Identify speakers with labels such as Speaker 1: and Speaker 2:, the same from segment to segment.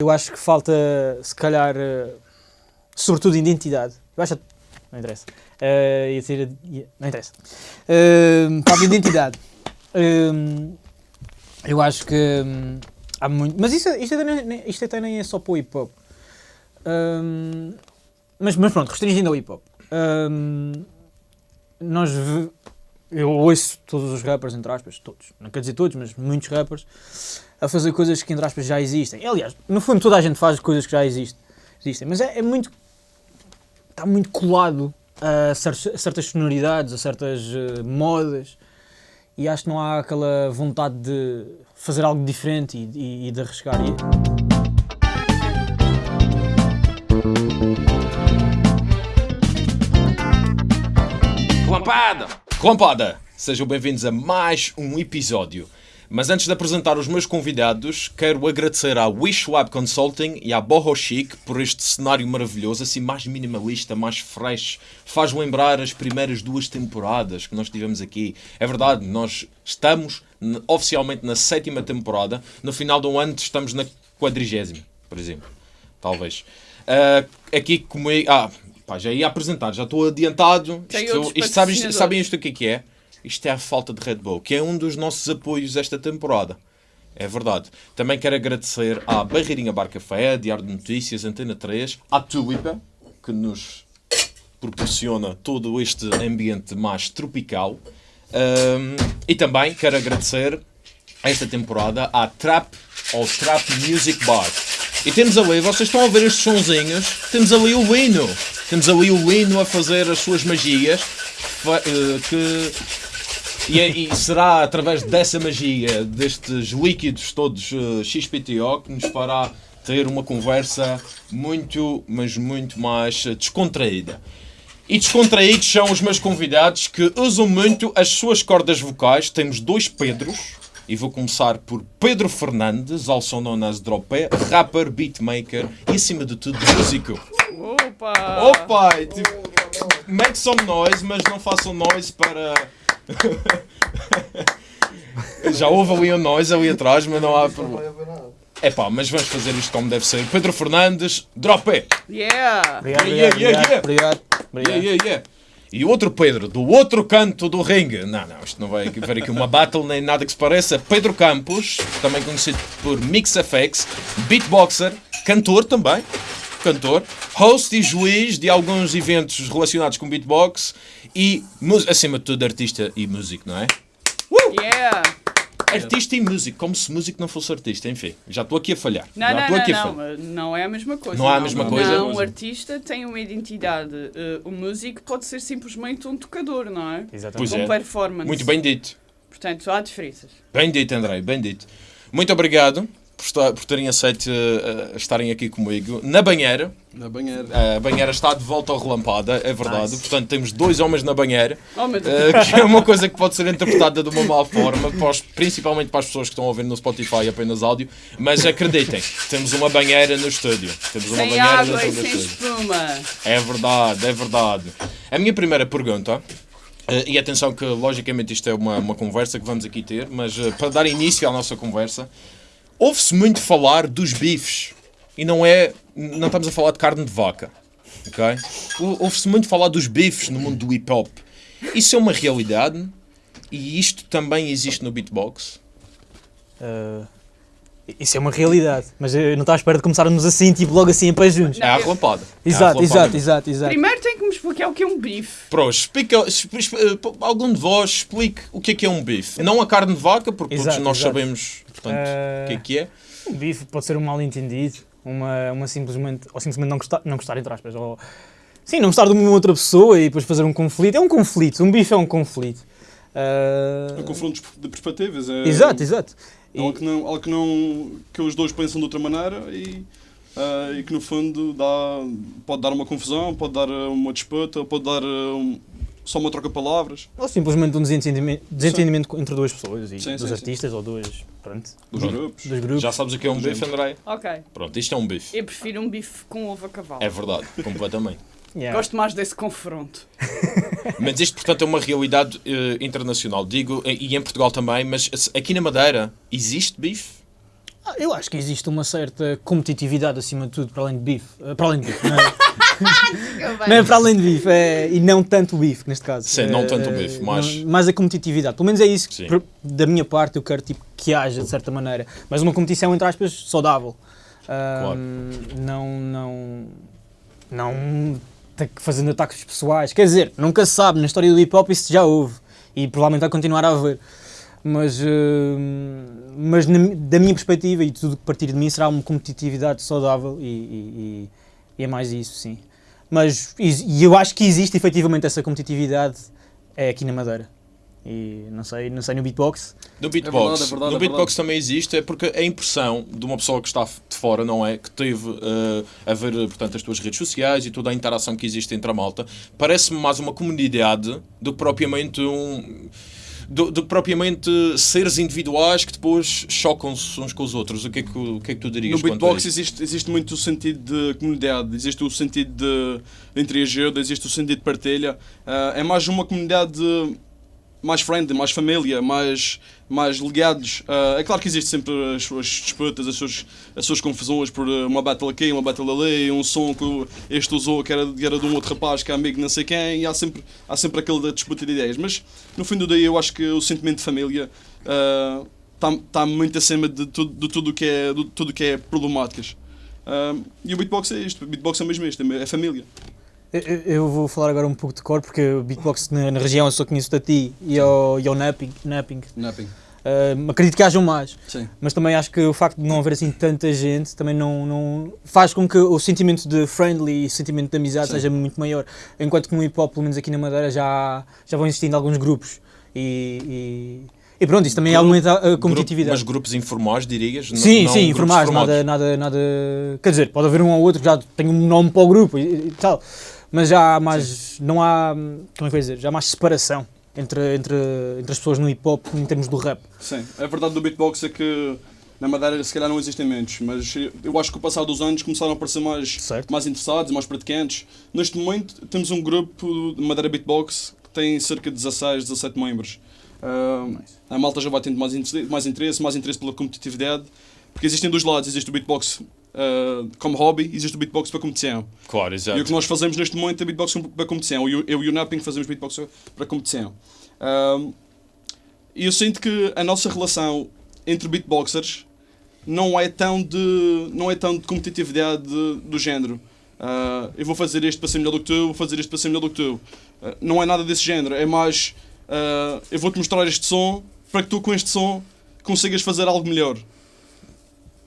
Speaker 1: Eu acho que falta, se calhar, uh, sobretudo identidade. Eu acho. Não interessa. Uh, ia ia, não interessa. Uh, falta identidade. Uh, eu acho que um, há muito. Mas isso, isto, até, isto até nem é só para o hip hop. Um, mas, mas pronto, restringindo ao hip hop. Um, nós. Eu ouço todos os rappers, entre aspas, todos, não quer dizer todos, mas muitos rappers, a fazer coisas que, entre aspas, já existem. Aliás, no fundo, toda a gente faz coisas que já existem, existem mas é, é muito. está muito colado a certas sonoridades, a certas uh, modas, e acho que não há aquela vontade de fazer algo diferente e, e, e de arriscar.
Speaker 2: Clampada! Clampada! Sejam bem-vindos a mais um episódio. Mas antes de apresentar os meus convidados, quero agradecer à Wish Web Consulting e à Boho Chic por este cenário maravilhoso, assim mais minimalista, mais fresh. Faz lembrar as primeiras duas temporadas que nós tivemos aqui. É verdade, nós estamos oficialmente na sétima temporada. No final do ano estamos na quadrigésima, por exemplo. Talvez. Uh, aqui comigo... Ah, pá, já ia apresentar, já estou adiantado. Isto, isto, sabem, sabem isto o que é que é? Isto é a falta de Red Bull, que é um dos nossos apoios esta temporada. É verdade. Também quero agradecer à Barreirinha Bar Café, Diário de Notícias, Antena 3, à Tulipa, que nos proporciona todo este ambiente mais tropical. Um, e também quero agradecer esta temporada à Trap ou Trap Music Bar. E temos ali, vocês estão a ver estes sonzinhos, temos ali o Lino. Temos ali o Lino a fazer as suas magias eh, que e, é, e, será através dessa magia, destes líquidos todos uh, XPTO, que nos fará ter uma conversa muito, mas muito mais descontraída. E descontraídos são os meus convidados que usam muito as suas cordas vocais. Temos dois Pedros. E vou começar por Pedro Fernandes, also known as Dropé, rapper, beatmaker e acima de tudo músico.
Speaker 3: Opa!
Speaker 2: Opa! Tipo, make some noise, mas não façam noise para Já houve ali um nós ali atrás, mas não há problema. É pá, mas vamos fazer isto como deve ser. Pedro Fernandes, drop it!
Speaker 3: Yeah!
Speaker 1: Obrigado, yeah, obrigado, yeah, yeah, obrigado, obrigado.
Speaker 2: Yeah, yeah, yeah. E o outro Pedro, do outro canto do ringue. Não, não, isto não vai haver aqui uma battle nem nada que se pareça. Pedro Campos, também conhecido por MixFX, beatboxer, cantor também, cantor, host e juiz de alguns eventos relacionados com beatbox e, acima de tudo, artista e músico, não é?
Speaker 3: Uh! Yeah!
Speaker 2: Artista e músico, como se músico não fosse artista, enfim. Já estou aqui a falhar.
Speaker 3: Não,
Speaker 2: já
Speaker 3: não,
Speaker 2: estou
Speaker 3: não,
Speaker 2: aqui
Speaker 3: não,
Speaker 2: falhar.
Speaker 3: não é a mesma coisa.
Speaker 2: Não é a mesma
Speaker 3: não,
Speaker 2: coisa?
Speaker 3: Não, o artista tem uma identidade. Uh, o músico pode ser simplesmente um tocador, não é?
Speaker 1: Exatamente.
Speaker 2: Pois
Speaker 3: um
Speaker 2: é.
Speaker 3: performance.
Speaker 2: Muito bem dito.
Speaker 3: Portanto, há diferenças.
Speaker 2: Bem dito, André, bem dito. Muito obrigado por, estar, por terem aceito uh, estarem aqui comigo na banheira.
Speaker 4: Na banheira.
Speaker 2: A banheira está de volta ao relampada, é verdade.
Speaker 1: Nice.
Speaker 2: Portanto, temos dois homens na banheira,
Speaker 3: Oh,
Speaker 2: uh, que é uma coisa que pode ser interpretada de uma má forma, para os- principalmente para as pessoas que estão a ouvir no Spotify apenas áudio. Mas acreditem, temos uma banheira no estúdio. Temos uma
Speaker 3: sem
Speaker 2: banheira
Speaker 3: água e sem espuma.
Speaker 2: É verdade, é verdade. A minha primeira pergunta, eh, e atenção que logicamente isto é uma, uma conversa que vamos aqui ter, mas eh, para dar início à nossa conversa, ouve-se muito falar dos bifes. E não é. Não estamos a falar de carne de vaca. Ok? Ou- Ouve-se muito falar dos bifes no mundo do hip hop. Isso é uma realidade e isto também existe no beatbox.
Speaker 1: Uh, isso é uma realidade, mas eu não estava à espera de começarmos assim, tipo logo assim em pé juntos.
Speaker 2: É a relampada. É
Speaker 1: Exato,
Speaker 2: relampada
Speaker 1: exato, exato, exato.
Speaker 3: Primeiro tem que me explicar o que é um bife.
Speaker 2: Pronto, explica, expli- expli- eh, algum de vós explique o que é que é um bife. Não a carne de vaca, porque todos
Speaker 1: Exato,
Speaker 2: nós
Speaker 1: exato.
Speaker 2: sabemos portanto, o que é que é.
Speaker 1: Um bife pode ser um mal entendido, uma, uma simplesmente, ou simplesmente não gostar, não gostar entre aspas, ou sim, não gostar de uma outra pessoa e depois fazer um conflito. É um conflito, um bife é um conflito. Uh,
Speaker 4: É um confronto de perspectivas. É
Speaker 1: Exato, exato. E-
Speaker 4: Algo que, não, algo que, não, que os dois pensam de outra maneira e, ah, e que no fundo dá, pode dar uma confusão, pode dar ah, uma disputa, pode dar ah, um- só uma troca de palavras.
Speaker 1: Ou simplesmente um desentendimento, desentendimento entre duas pessoas, e
Speaker 4: Sim,
Speaker 1: dos
Speaker 4: sim, sim.
Speaker 1: artistas ou duas, pronto,
Speaker 4: Dos grupos.
Speaker 1: dos grupos.
Speaker 2: Já sabes o que é um bife, André?
Speaker 3: Ok.
Speaker 2: Pronto, isto é um bife.
Speaker 3: Eu prefiro um bife com ovo a cavalo.
Speaker 2: É verdade, completamente.
Speaker 1: Yeah.
Speaker 3: Gosto mais desse confronto.
Speaker 2: Mas isto, portanto, é uma realidade eh, internacional. Digo, eh, e em Portugal também, mas se- aqui na Madeira existe bife?
Speaker 1: Ah, eu acho que existe uma certa competitividade acima de tudo, para além de bife. eh, Para além de bife, não é? não é para além de bife, é, e não tanto o bife, neste caso.
Speaker 2: Sim, não
Speaker 1: Eh,
Speaker 2: tanto o bife, mas-
Speaker 1: não- mais a competitividade. Pelo menos é isso que, por- da minha parte, eu quero tipo, que haja, de certa maneira. Mas uma competição, entre aspas, saudável. Ahm, Não, não, não fazendo ataques pessoais. Quer dizer, nunca se sabe, na história do hip hop isso já houve. E provavelmente vai continuar a haver. Mas, ahm, mas da minha perspectiva e tudo que partir de mim será uma competitividade saudável e, e- e- é mais isso, sim. Mas e e eu acho que existe efetivamente essa competitividade é aqui na Madeira. E não sei, não sei no beatbox.
Speaker 2: No beatbox,
Speaker 4: É verdade, é verdade,
Speaker 2: no
Speaker 4: é
Speaker 2: beatbox também existe, é porque a impressão de uma pessoa que está de fora, não é? Que teve eh, a ver, portanto, as tuas redes sociais e toda a interação que existe entre a malta, parece-me mais uma comunidade do que propriamente um. Do, do que propriamente seres individuais que depois chocam-se uns com os outros. O que é que, o que, é que tu dirias
Speaker 4: No beatbox existe, existe muito o sentido de comunidade, existe o sentido de, ajuda, existe o sentido de partilha. Ah, é mais uma comunidade mais friendly, mais família, mais, mais ligados. Ah, é claro que existe sempre as suas disputas, as suas, as suas confusões por ah, uma battle aqui, uma battle ali, um som que este usou que era, era de um outro rapaz que é amigo não sei quem, e há sempre, há sempre aquele da disputa de ideias. Mas no fim do dia eu acho que o sentimento de família está tá muito acima de tudo, de tudo que é, de tudo que é problemáticas. Ah, e o beatbox é isto, o beatbox é mesmo isto, é família.
Speaker 1: Eu, vou falar agora um pouco de cor, porque o beatbox na, na região eu só conheço a ti e ao, e ao napping. napping.
Speaker 4: Napping.
Speaker 1: Ah, acredito que hajam mais,
Speaker 4: Sim.
Speaker 1: mas também acho que o facto de não haver assim tanta gente também não, não faz com que o sentimento de friendly e o sentimento de amizade
Speaker 4: Sim.
Speaker 1: seja muito maior. Enquanto que no hip hop, pelo menos aqui na Madeira, já, já vão existindo alguns grupos. E, e, e pronto, isso também aumenta a competitividade.
Speaker 2: mas grupos informais, dirias?
Speaker 1: Sim,
Speaker 2: não
Speaker 1: sim, informais, nada, nada, nada. Quer dizer, pode haver um ou outro que já tem um nome para o grupo e, e tal, mas já há mais. Não há. Como é que eu dizer? Já há mais separação entre, entre, entre as pessoas no hip hop em termos do rap.
Speaker 4: Sim, a verdade do beatbox é que na Madeira se calhar não existem menos, mas eu acho que com o passar dos anos começaram a aparecer mais,
Speaker 1: Certo.
Speaker 4: mais interessados, mais praticantes. Neste momento temos um grupo de Madeira Beatbox que tem cerca de 16, 17 membros. Ah, a malta já vai tendo mais, interesse- mais interesse, mais interesse pela competitividade, porque existem dois lados, existe o beatbox ah, como hobby, existe o beatbox para competição.
Speaker 2: Claro,
Speaker 4: E
Speaker 2: exato.
Speaker 4: o que nós fazemos neste momento é beatbox para competição. Eu, eu e o Napping fazemos beatbox para competição. Ahm, E eu sinto que a nossa relação entre beatboxers não é tão de, não é tão de competitividade de- do género. Ah, eu vou fazer este para ser melhor do que tu, vou fazer este para ser melhor do que tu. Ah, não é nada desse género. É mais, ah, eu vou-te mostrar este som para que tu com este som consigas fazer algo melhor.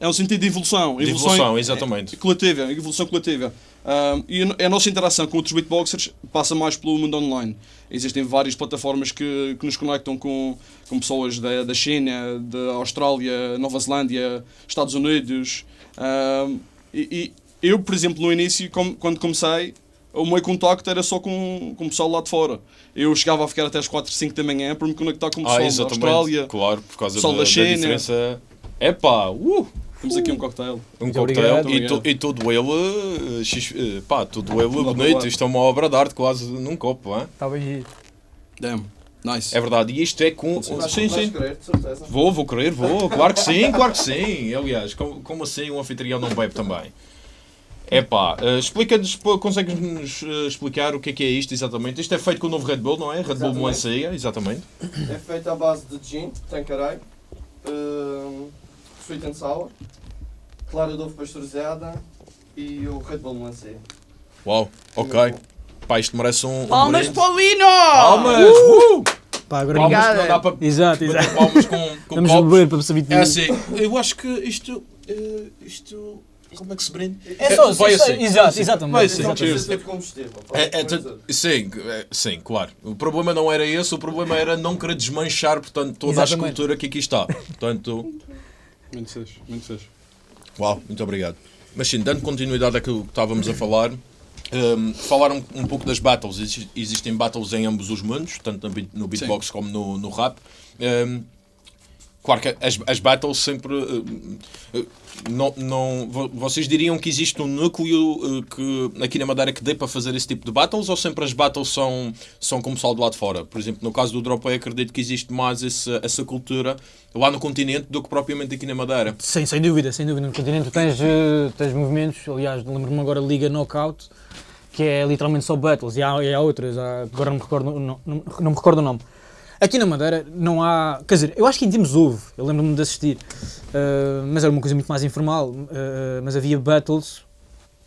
Speaker 4: É um sentido de evolução.
Speaker 2: De evolução, exatamente.
Speaker 4: coletiva, evolução coletiva. Um, e a- nossa interação com outros beatboxers passa mais pelo mundo online. Existem várias plataformas que, que nos conectam com, com pessoas da, da China, da Austrália, Nova Zelândia, Estados Unidos. Um, e, e eu, por exemplo, no início, com- quando comecei, o meu contacto era só com, com o pessoal lá de fora. Eu chegava a ficar até às 4, 5 da manhã para me conectar com o pessoal
Speaker 2: Ah,
Speaker 4: da. Austrália.
Speaker 2: Claro, por causa
Speaker 4: pessoal
Speaker 2: da,
Speaker 4: da
Speaker 2: da
Speaker 4: China.
Speaker 2: diferença. Epá, uh,
Speaker 4: Temos aqui um cocktail.
Speaker 2: um
Speaker 1: Muito
Speaker 2: cocktail e, to- e todo ele, eh, xis- eh, pá, todo ele
Speaker 4: Tudo
Speaker 2: bonito. Isto é uma obra de arte quase num copo, hein?
Speaker 1: Está bem giro.
Speaker 4: Damn. Nice.
Speaker 2: É verdade, e isto é com. Sim, sim.
Speaker 5: querer, de certeza.
Speaker 2: Vou, vou querer, vou. Claro que sim, claro que sim. Aliás, como, como assim um anfitrião não bebe também? Epá, uh, explica-nos, pô, consegues-nos eh, explicar o que é que é isto exatamente? Isto é feito com o novo Red Bull, não é? Red Bull
Speaker 5: Exatamente.
Speaker 2: Melancia, exatamente.
Speaker 5: É feito à base de gin, tanqueray, hum, sweet and sour, clara de ovo pasteurizada e o Red Bull melancia.
Speaker 2: Uau, ok. Pá, isto merece um. um
Speaker 3: Palmas
Speaker 2: brinde.
Speaker 3: para o Lino!
Speaker 2: Palmas! Uh!
Speaker 1: Pá, agora
Speaker 2: Palmas não dá para
Speaker 1: Exato, exato.
Speaker 2: palmas com, com
Speaker 1: Vamos
Speaker 2: copos.
Speaker 1: beber para saber de
Speaker 2: É assim, eu acho que isto. eh, isto. Como é que se brinde?
Speaker 1: É só,
Speaker 2: vai
Speaker 1: isso,
Speaker 2: assim.
Speaker 1: exato, exatamente.
Speaker 2: Vai assim. É, é, sim, é, sim, claro. O problema não era esse, o problema era não querer desmanchar portanto, toda a escultura que aqui está. Portanto,
Speaker 4: Muito fixe, muito fixe.
Speaker 2: uau, muito obrigado. Mas sim, dando continuidade àquilo que estávamos a falar, um, falar um, pouco das battles. Exi- Existem battles em ambos os mundos, tanto no beat- no beatbox como no, no rap. Um, Claro que as, as battles sempre. eh, eh, não, não, vo- vocês diriam que existe um núcleo eh, que, aqui na Madeira que dê para fazer esse tipo de battles ou sempre as battles são, são como só do lado de fora? Por exemplo, no caso do Dropway, acredito que existe mais essa, essa cultura lá no continente do que propriamente aqui na Madeira.
Speaker 1: Sim, sem dúvida, sem dúvida. No continente tens, tens movimentos, aliás, lembro-me agora Liga Knockout, que é literalmente só battles, e há, e há outras, há- agora não me, recordo, não, não, não me recordo o nome. Aqui na Madeira não há. Quer dizer, eu acho que em tempos houve, eu lembro-me de assistir, eh, mas era uma coisa muito mais informal. eh, mas havia battles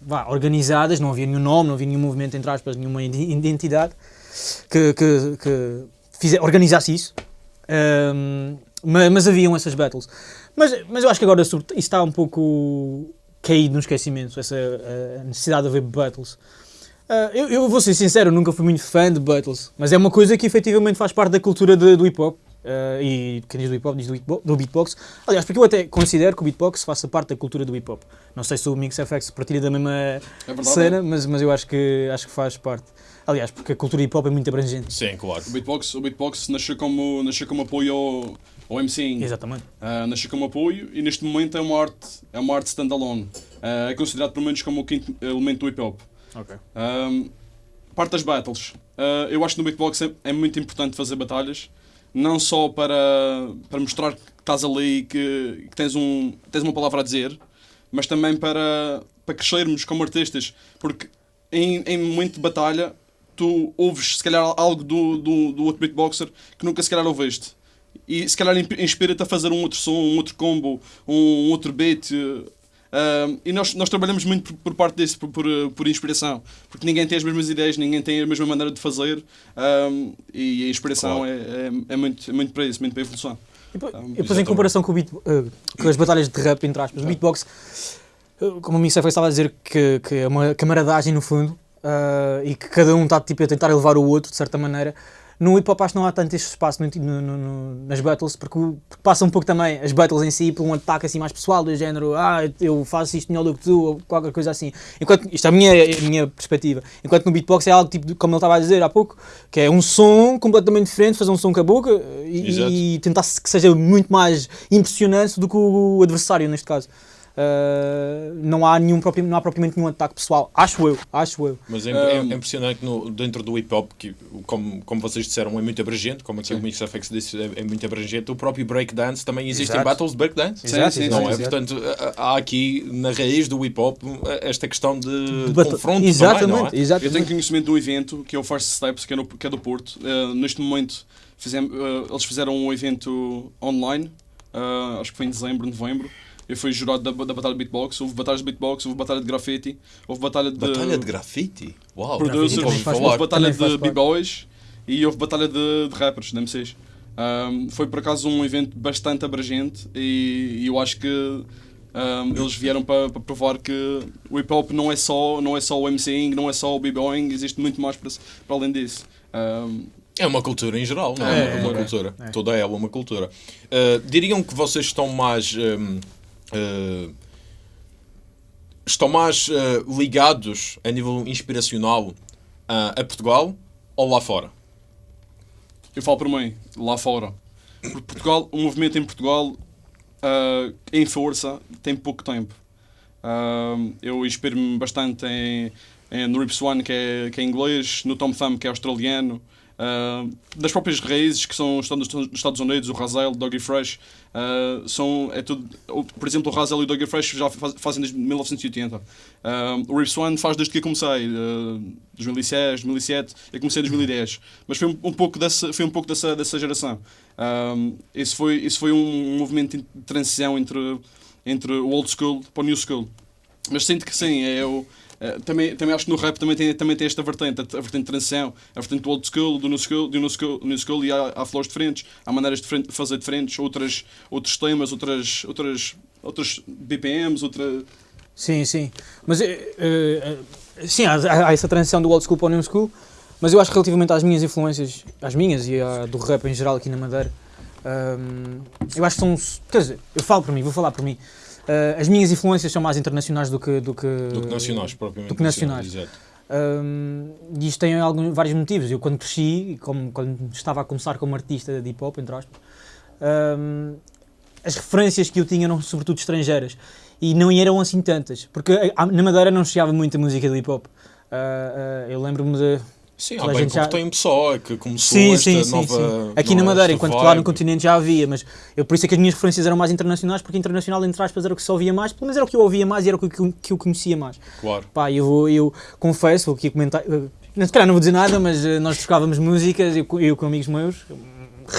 Speaker 1: vá, organizadas, não havia nenhum nome, não havia nenhum movimento, entre aspas, nenhuma ide- identidade que, que, que fize- organizasse isso. Ehm, ma- mas, haviam essas battles. Mas, mas eu acho que agora isso está um pouco caído no esquecimento, essa eh, necessidade de haver battles. Ah, eu, eu vou ser sincero, nunca fui muito fã de battles, mas é uma coisa que efetivamente faz parte da cultura de- do hip hop. ah, e quem diz do hip hop diz do, beatbox. Aliás, porque eu até considero que o beatbox faça parte da cultura do hip hop. Não sei se o Mix FX partilha da mesma
Speaker 4: É verdade.
Speaker 1: cena, mas, mas eu acho que, acho que faz parte. Aliás, porque a cultura hip hop é muito abrangente.
Speaker 2: Sim, claro.
Speaker 4: O beatbox, o beatbox nasceu como, nasceu como apoio ao, ao MCing.
Speaker 1: Exatamente.
Speaker 4: Uh, nasceu como apoio e neste momento é uma arte, é uma arte standalone. Uh, é considerado pelo menos como o quinto elemento do hip hop.
Speaker 1: Ok.
Speaker 4: Um, parte das battles. Uh, eu acho que no beatbox é, é muito importante fazer batalhas, não só para, para mostrar que estás ali e que, que tens, um, tens uma palavra a dizer, mas também para, para crescermos como artistas. Porque em, em momento de batalha, tu ouves se calhar algo do, do, do outro beatboxer que nunca se calhar ouviste. E se calhar inspira-te a fazer um outro som, um outro combo, um outro beat. Uh, um, e nós, nós trabalhamos muito por, por parte disso, por, por, uh, por inspiração. Porque ninguém tem as mesmas ideias, ninguém tem a mesma maneira de fazer. um, e a inspiração
Speaker 2: Claro.
Speaker 4: é, é, é muito, é muito para isso, muito para a evolução.
Speaker 1: E depois, e depois em comparação com, o beat, eh, com as batalhas de rap, entre aspas, o beatbox, eh, como o FX estava a dizer, que, que é uma camaradagem no fundo eh, e que cada um está tipo, a tentar elevar o outro de certa maneira. No hip hop acho que não há tanto este espaço no- no- no- nas battles, porque, porque passa um pouco também as battles em si por um ataque assim mais pessoal, do género, ah, eu faço isto melhor do que tu, ou qualquer coisa assim. Enquanto, isto é a minha, a minha perspectiva. Enquanto no beatbox é algo tipo, como ele estava a dizer há pouco, que é um som completamente diferente, fazer um som com a boca e, e tentar que seja muito mais impressionante do que o adversário neste caso. Uh, não, há nenhum, não há propriamente nenhum ataque pessoal, acho eu, acho eu.
Speaker 2: Mas é, é-
Speaker 4: Um,
Speaker 2: é impressionante que no, dentro do hip hop, que, como, como vocês disseram, é muito abrangente, como aqui o Mix FX disse, é, é muito abrangente. O próprio breakdance também existem
Speaker 1: Exato.
Speaker 2: battles de breakdance.
Speaker 4: Sim, sim,
Speaker 2: Não
Speaker 4: sim,
Speaker 2: é?
Speaker 4: sim.
Speaker 2: Portanto, há aqui na raiz do hip hop esta questão de, de confronto
Speaker 1: exatamente,
Speaker 2: também, é?
Speaker 4: Eu
Speaker 1: exatamente.
Speaker 4: tenho conhecimento de um evento que é o First Steps, que é, no, que é do Porto. Uh, neste momento, fizemos, uh, eles fizeram um evento online, uh, acho que foi em dezembro, novembro. Eu fui jurado da, da Batalha de Beatbox. Houve batalhas de beatbox, houve batalha de grafite, houve batalha de
Speaker 2: Batalha de grafite? Uau!
Speaker 4: producers,
Speaker 2: falar.
Speaker 4: houve batalha de b-boys e houve batalha de, de rappers, de MCs. Um, foi por acaso um evento bastante abrangente e, e eu acho que um, eles vieram para para provar que o hip hop não é só, não é só o MCing, não é só o b-boying, existe muito mais para, para além disso. Um,
Speaker 2: É uma cultura em geral, não
Speaker 1: É,
Speaker 2: é? uma
Speaker 1: é,
Speaker 2: cultura.
Speaker 1: é.
Speaker 2: Toda ela é uma cultura. Uh, diriam que vocês estão mais. um, uh, estão mais uh, ligados a nível inspiracional uh, a Portugal ou lá fora?
Speaker 4: Eu falo por mim, lá fora. Porque Portugal, o movimento em Portugal, em força, tem pouco tempo. Eu inspiro-me bastante em, em- no Rips One, que é, que é inglês, no Tom Thumb, que é australiano, ah, das próprias raízes, que são os Estados- dos Estados Unidos, o Razel, o Doggy Fresh. ah, são, é tudo, por exemplo, o Razel e o Doggy Fresh já faz- fazem desde 1980. Ah, o Rips One faz desde que eu comecei, ah, 2006, 2007, eu comecei em 2010. Mas foi um, um pouco dessa, foi um pouco dessa, dessa geração. Um, isso foi, isso foi um movimento de transição entre, entre o old school para o new school. Mas sinto que sim, é o, é, também, também acho que no rap também tem, também tem esta vertente, a vertente de transição, a vertente do old school, do new school, do new school, new school e há, há flores diferentes, há maneiras de fazer diferentes, outras, outros temas, outras, outras, outros BPMs, outra,
Speaker 1: Sim, sim. Mas eh, eh, eh, sim, há, há- essa transição do old school para o new school, mas eu acho que relativamente às minhas influências, às minhas e à do rap em geral aqui na Madeira, hum, eu acho que são. Quer dizer, eu falo por mim, vou falar por mim. Eh, as minhas influências são mais internacionais do que. Do que,
Speaker 2: Do que nacionais, propriamente.
Speaker 1: do que nacionais.
Speaker 2: Exato.
Speaker 1: Hum, e isto tem alguns, vários motivos. Eu, quando cresci, como, quando estava a começar como artista de hip hop, entre aspas, hum, as referências que eu tinha eram sobretudo estrangeiras e não eram assim tantas, porque a- na Madeira não chegava muita música do hip hop. Ah, ah, eu lembro-me de.
Speaker 2: Sim, há bem
Speaker 1: já-
Speaker 2: tempo só é que começou
Speaker 1: Sim, sim, sim,
Speaker 2: nova.
Speaker 1: sim. Aqui na Madeira, enquanto que lá no
Speaker 2: vibe.
Speaker 1: continente já havia, mas eu por isso é que as minhas referências eram mais internacionais, porque internacional, entre aspas, era o que se ouvia mais, pelo menos era o que eu ouvia mais e era o que, eu- que eu conhecia mais.
Speaker 2: Claro.
Speaker 1: Pá, eu, eu confesso, vou aqui comentar. eh, Se calhar não vou dizer nada, mas eh, nós tocávamos músicas, eu, eu com amigos meus,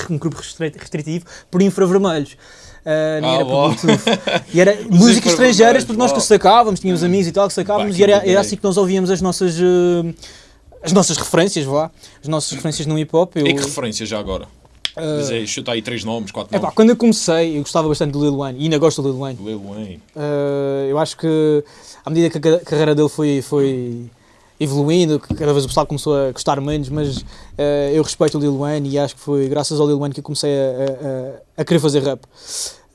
Speaker 1: um grupo restri- restritivo, por infravermelhos. Nem
Speaker 2: Ah,
Speaker 1: era por. E era músicas estrangeiras, porque nós que sacávamos, tínhamos amigos e tal, que sacávamos, e era,
Speaker 2: que
Speaker 1: era assim que nós ouvíamos as nossas. eh, as nossas referências, vá, as nossas referências no hip hop. Eu,
Speaker 2: E que referência já agora?
Speaker 1: ah,
Speaker 2: Diz aí, chuta aí três nomes, quatro
Speaker 1: Epá,
Speaker 2: nomes.
Speaker 1: quando eu comecei, eu gostava bastante do Lil Wayne e ainda gosto do Lil Wayne.
Speaker 2: Lil Wayne.
Speaker 1: Uh, eu acho que à medida que a ca- carreira dele foi, foi evoluindo, cada vez o pessoal começou a gostar menos, mas uh, eu respeito o Lil Wayne e acho que foi graças ao Lil Wayne que eu comecei a, a- a- querer fazer rap.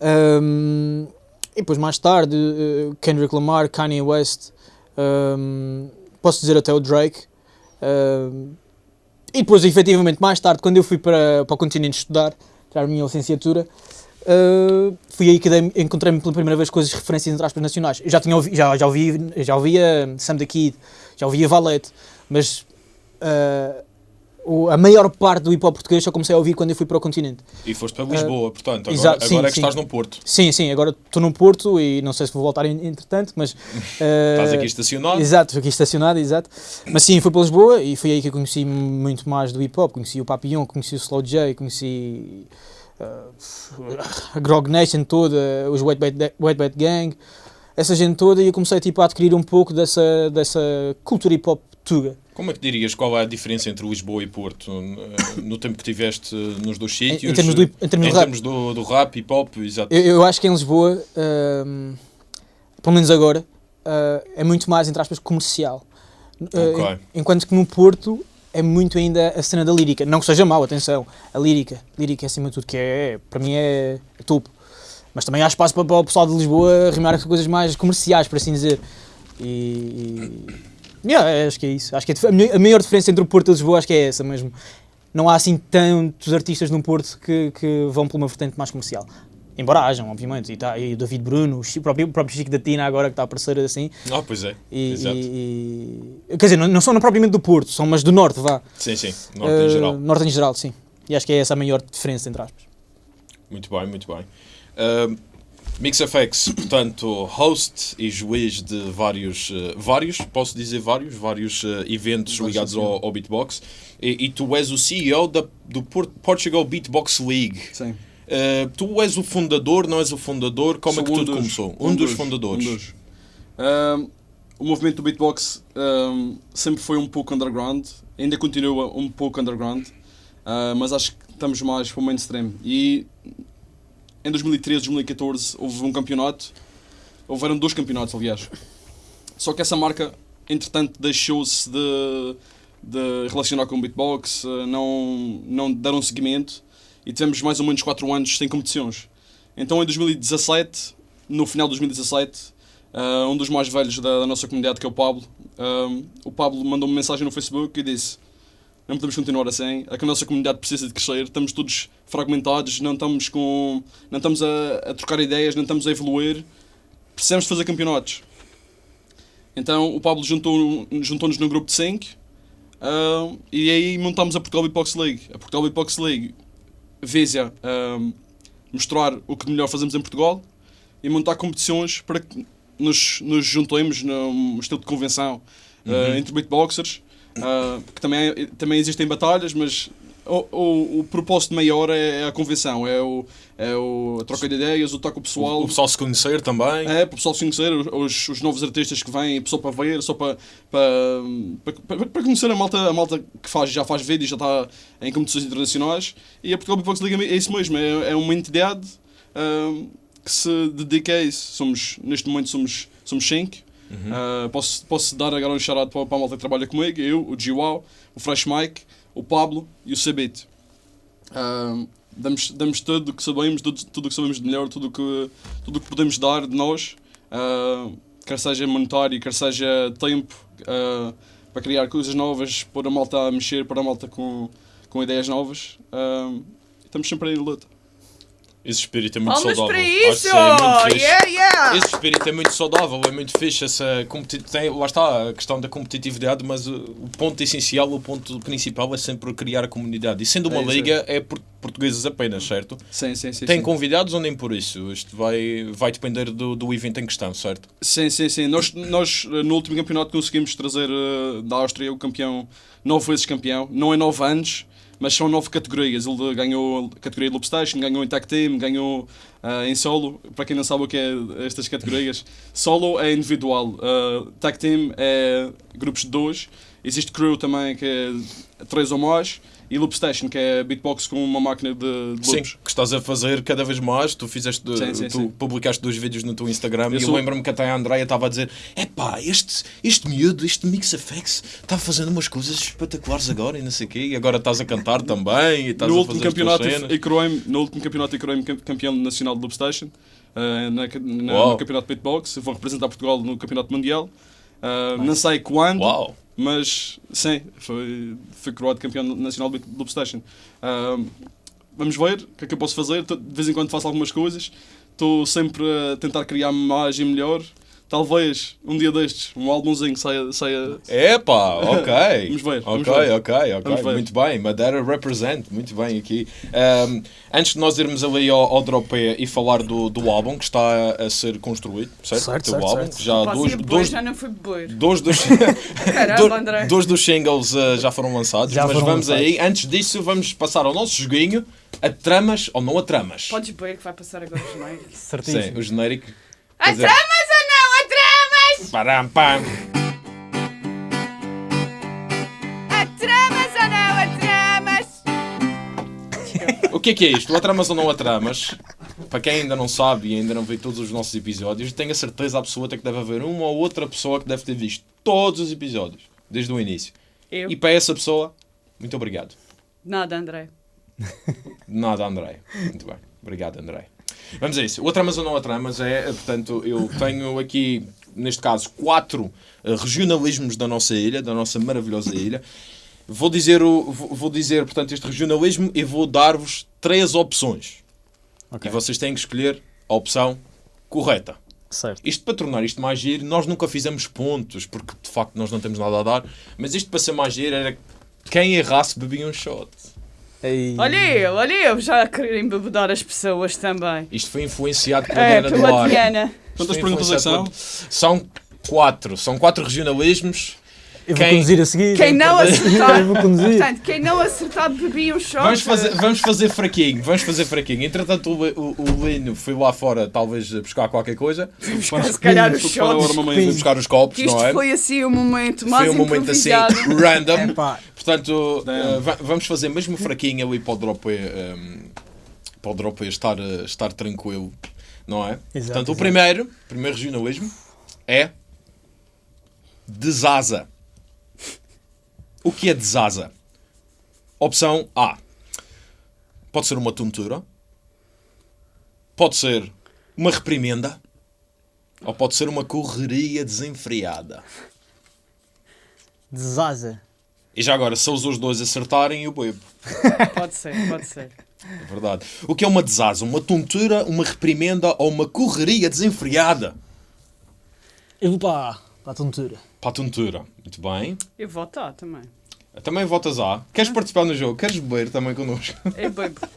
Speaker 1: Um, e depois mais tarde, uh, Kendrick Lamar, Kanye West, um, posso dizer até o Drake. Um, e depois, efetivamente, mais tarde, quando eu fui para, para o continente estudar, tirar a minha licenciatura, Uh, fui aí que encontrei-me pela primeira vez com as referências entre aspas nacionais. Eu já, tinha ouvi, já, já, ouvi, já ouvia Sam the Kid, já ouvia Valete, mas uh, a maior parte do hip hop português só comecei a ouvir quando eu fui para o continente.
Speaker 2: E foste para Lisboa, portanto, agora,
Speaker 1: exato, sim,
Speaker 2: agora é que
Speaker 1: sim.
Speaker 2: estás no Porto.
Speaker 1: Sim, sim, agora estou no Porto e não sei se vou voltar en- entretanto, mas. uh,
Speaker 2: Estás aqui estacionado.
Speaker 1: Exato, aqui estacionado, exato. Mas sim, fui para Lisboa e foi aí que eu conheci muito mais do hip hop. Conheci o Papillon, conheci o Slow J, conheci uh, a Grog Nation toda, os Wet Bad, Wet Bad Gang, essa gente toda, e eu comecei tipo, a adquirir um pouco dessa, dessa cultura hip hop tuga.
Speaker 2: Como é que dirias qual é a diferença entre Lisboa e Porto eh, no tempo que tiveste nos dois
Speaker 1: Em,
Speaker 2: sítios?
Speaker 1: em termos do, em termos
Speaker 2: Em
Speaker 1: do rap,
Speaker 2: termos do, do rap, hip hop, exato.
Speaker 1: eu, eu acho que em Lisboa, um, pelo menos agora, uh, é muito mais, entre aspas, comercial. Uh, enquanto que no Porto é muito ainda a cena da lírica. Não que seja mau, atenção. A lírica. Lírica é acima de tudo, que é, para mim é, é topo. Mas também há espaço para, para o pessoal de Lisboa rimar com coisas mais comerciais, por assim dizer. E. e yeah, acho que é isso. Acho que a dif- a, maior diferença entre o Porto e Lisboa acho que é essa mesmo. Não há assim tantos artistas no Porto que, que vão por uma vertente mais comercial. Embora hajam, obviamente. E, tá, e o David Bruno, o, próprio, o próprio Chico da Tina agora que está a aparecer assim.
Speaker 2: Ah, pois é.
Speaker 1: E,
Speaker 2: Exato.
Speaker 1: e- quer dizer, não, não são propriamente do Porto, são mas do Norte, vá.
Speaker 2: Sim, sim. Norte
Speaker 1: Eh,
Speaker 2: em geral.
Speaker 1: Norte em geral, sim. E acho que é essa a maior diferença, entre aspas.
Speaker 2: Muito bem, muito bem. Uh, MixFX, portanto, host e juiz de vários, uh, vários, posso dizer vários, vários uh, eventos ligados ao, ao beatbox. E, e tu és o CEO da, do Por- Portugal Beatbox League.
Speaker 4: Sim.
Speaker 2: Uh, tu és o fundador, não és o fundador? Como
Speaker 4: Sou
Speaker 2: é que
Speaker 4: um
Speaker 2: tudo
Speaker 4: dos-
Speaker 2: começou? Um, dos, fundadores.
Speaker 4: um dos. O movimento do beatbox sempre foi um pouco underground, ainda continua um pouco underground, ah, mas acho que estamos mais para o mainstream. E em 2013, 2014 houve um campeonato, houveram dois campeonatos, aliás. Só que essa marca, entretanto, deixou-se de, de relacionar com o beatbox, não, não deram seguimento e tivemos mais ou menos 4 anos sem competições. Então em 2017, no final de 2017, ah, um dos mais velhos da, da nossa comunidade, que é o Pablo, ah, o Pablo mandou-me mensagem no Facebook e disse: Não podemos continuar assim, é que a nossa comunidade precisa de crescer, estamos todos fragmentados, não estamos, com, não estamos a, a trocar ideias, não estamos a evoluir, precisamos de fazer campeonatos. Então o Pablo juntou- juntou-nos num grupo de 5 e aí montámos a Portugal Beatbox League. A Portugal Beatbox League visa ah, mostrar o que melhor fazemos em Portugal e montar competições para que nos, nos juntemos num estilo de convenção uh, entre beatboxers, uh, que também, também existem batalhas, mas o, o, o propósito maior é a convenção, é, o, é o, a troca de ideias, o toque pessoal.
Speaker 2: O pessoal se conhecer também.
Speaker 4: É, o pessoal se conhecer, os, os novos artistas que vêm, só para ver, só para, para, para, para conhecer a malta, a malta que faz, já faz vídeos, já está em competições internacionais. E a Portugal Beatbox League é isso mesmo, é, é uma entidade ahm, que se dedica a isso. Somos, neste momento somos, somos cinco. Ah, posso, posso dar agora um charado para, para a malta que trabalha comigo, eu, o Giwau, o Fresh Mike, o Pablo e o Sabit. Ahm, damos, damos tudo o que sabemos, tudo tudo o que sabemos de melhor, tudo o que, tudo que podemos dar de nós, ah, quer seja monetário, quer seja tempo, ah, para criar coisas novas, pôr a malta a mexer, pôr a malta com, com ideias novas. Estamos sempre aí de luta.
Speaker 2: Esse espírito é muito
Speaker 3: Palmas
Speaker 2: saudável.
Speaker 3: para
Speaker 2: Acho
Speaker 3: isso!
Speaker 2: que é.
Speaker 3: Yeah, yeah!
Speaker 2: Esse espírito é muito saudável, é muito fixe. Essa competi- tem, lá está a questão da competitividade, mas uh, o ponto essencial, o ponto principal é sempre criar a comunidade. E sendo uma
Speaker 4: É
Speaker 2: liga, é por portugueses apenas, certo?
Speaker 4: Sim, sim, sim.
Speaker 2: Tem
Speaker 4: sim.
Speaker 2: convidados ou nem por isso? Isto vai, vai depender do, do evento em questão, certo?
Speaker 4: Sim, sim, sim. Nós, nós no último campeonato conseguimos trazer eh, da Áustria o campeão, nove vezes campeão. Não é nove anos, mas são nove categorias. Ele ganhou a categoria de Loop Station, ganhou em Tag Team, ganhou ah, em solo. Para quem não sabe o que é estas categorias, solo é individual, ah, Tag Team é grupos de dois. Existe Crew também, que é três ou mais. E Loop Station, que é beatbox com uma máquina de, de
Speaker 2: Sim,
Speaker 4: loops.
Speaker 2: que estás a fazer cada vez mais. Tu fizeste,
Speaker 4: Sim, sim,
Speaker 2: tu
Speaker 4: sim.
Speaker 2: publicaste dois vídeos no teu Instagram
Speaker 4: Eu
Speaker 2: e eu
Speaker 4: sou-
Speaker 2: lembro-me que até a Andrea estava a dizer: Epá, este, este miúdo, este MixFX, está fazendo umas coisas espetaculares agora e não sei o quê. E agora estás a cantar também e estás
Speaker 4: no
Speaker 2: a fazer
Speaker 4: campeonato coroei no último campeonato e coroei campeão nacional de Loopstation uh, na, na, no campeonato de beatbox eu vou representar Portugal no campeonato mundial Uh, não sei quando
Speaker 2: Uau!
Speaker 4: Mas sim foi fui coroado campeão nacional de Loopstation uh, vamos ver o que é que eu posso fazer. De vez em quando faço algumas coisas. Estou sempre a tentar criar mais e melhor talvez um dia destes um álbumzinho saia, saia
Speaker 2: Epá, ok.
Speaker 4: Vamos ver, vamos
Speaker 2: ok,
Speaker 4: ver.
Speaker 2: ok, ok.
Speaker 4: Vamos ver.
Speaker 2: Muito bem, Madeira represent, muito bem aqui. Ahm, antes de nós irmos ali ao, ao drop e falar do, do álbum que está a ser construído, certo?
Speaker 1: Certo,
Speaker 2: Teu
Speaker 1: certo,
Speaker 2: álbum,
Speaker 1: certo.
Speaker 2: já dois, dois,
Speaker 3: já não foi beber.
Speaker 2: dois dos,
Speaker 3: Caramba,
Speaker 2: do-
Speaker 3: André.
Speaker 2: dois dos singles ah, já foram lançados,
Speaker 1: Já
Speaker 2: mas
Speaker 1: foram
Speaker 2: vamos
Speaker 1: lançados.
Speaker 2: aí, antes disso, vamos passar ao nosso joguinho, a tramas ou não a tramas.
Speaker 3: Podes beber que vai passar agora os genéricos.
Speaker 1: Certíssimo.
Speaker 2: Sim, o genérico.
Speaker 3: A tramas
Speaker 2: Param, pam.
Speaker 3: A tramas ou não? A tramas!
Speaker 2: O que é que é isto? O Atramas ou não Atramas? Para quem ainda não sabe e ainda não viu todos os nossos episódios, tenho a certeza absoluta que deve haver uma ou outra pessoa que deve ter visto todos os episódios, desde o início.
Speaker 3: Eu?
Speaker 2: E para essa pessoa, muito obrigado.
Speaker 3: Nada, André.
Speaker 2: Nada, André. Muito bem. Obrigado, André. Vamos a isso. O Atramas ou não Atramas é, portanto, eu tenho aqui, neste caso, quatro eh, regionalismos da nossa ilha, da nossa maravilhosa ilha. Vou dizer, o, vou dizer, portanto, este regionalismo e vou dar-vos três opções.
Speaker 1: Ok.
Speaker 2: E vocês têm que escolher a opção correta.
Speaker 1: Certo.
Speaker 2: Isto para tornar isto mais giro, nós nunca fizemos pontos, porque de facto nós não temos nada a dar, mas isto para ser mais giro era quem errasse bebia um shot.
Speaker 1: Ei.
Speaker 3: Olha eu, olha eu, já a querer embebedar as pessoas também.
Speaker 2: Isto foi influenciado pela
Speaker 3: É,
Speaker 2: Diana do
Speaker 3: pela. Diana.
Speaker 4: Quantas perguntas é que são?
Speaker 2: São quatro. São quatro regionalismos.
Speaker 1: Eu vou
Speaker 2: Quem-
Speaker 1: conduzir a seguir.
Speaker 3: Quem não acertar, portanto, quem não acertar bebia um shot.
Speaker 2: Vamos fazer, vamos fazer fraquinho, vamos fazer fraquinho. Entretanto, o, o, o Lino foi lá fora, talvez buscar qualquer coisa,
Speaker 3: se calhar os
Speaker 4: Para o
Speaker 3: shots.
Speaker 2: buscar os copos,
Speaker 3: Que isto
Speaker 2: não é?
Speaker 3: foi assim um momento mais
Speaker 2: Foi um momento assim random.
Speaker 1: Epá,
Speaker 2: Portanto, va- vamos fazer mesmo fraquinho ali para o drop eh, um, para o drop estar, eh, estar tranquilo, não é?
Speaker 1: Exato,
Speaker 2: Portanto, o
Speaker 1: exato.
Speaker 2: primeiro, primeiro regionalismo é desasa. O que é desasa? Opção A. Pode ser uma tontura. Pode ser uma reprimenda. Ou pode ser uma correria desenfreada.
Speaker 1: desaza.
Speaker 2: E já agora, se os dois acertarem, eu bebo.
Speaker 3: Pode ser, pode ser.
Speaker 2: É verdade. O que é uma desasa? Uma tontura, uma reprimenda ou uma correria desenfreada?
Speaker 1: Eu vou para, para a tontura.
Speaker 2: Para a tontura. Muito bem.
Speaker 3: Eu vou estar também.
Speaker 2: Também votas A. Queres participar no jogo? Queres beber também connosco?
Speaker 3: Eu bebo.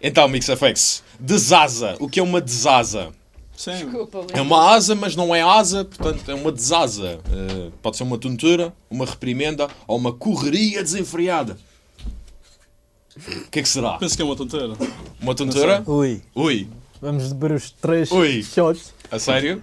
Speaker 2: Então, MixFX. Desasa. O que é uma desasa?
Speaker 4: Sim.
Speaker 3: Desculpa,
Speaker 2: É uma asa, mas não é asa, portanto é uma desasa. Eh, pode ser uma tontura, uma reprimenda ou uma correria desenfreada. O que é que será?
Speaker 4: Penso que é uma tonteira.
Speaker 2: Uma tontura?
Speaker 1: Ui,
Speaker 2: Ui.
Speaker 1: vamos beber os três
Speaker 2: Ui.
Speaker 1: shots.
Speaker 2: A sério?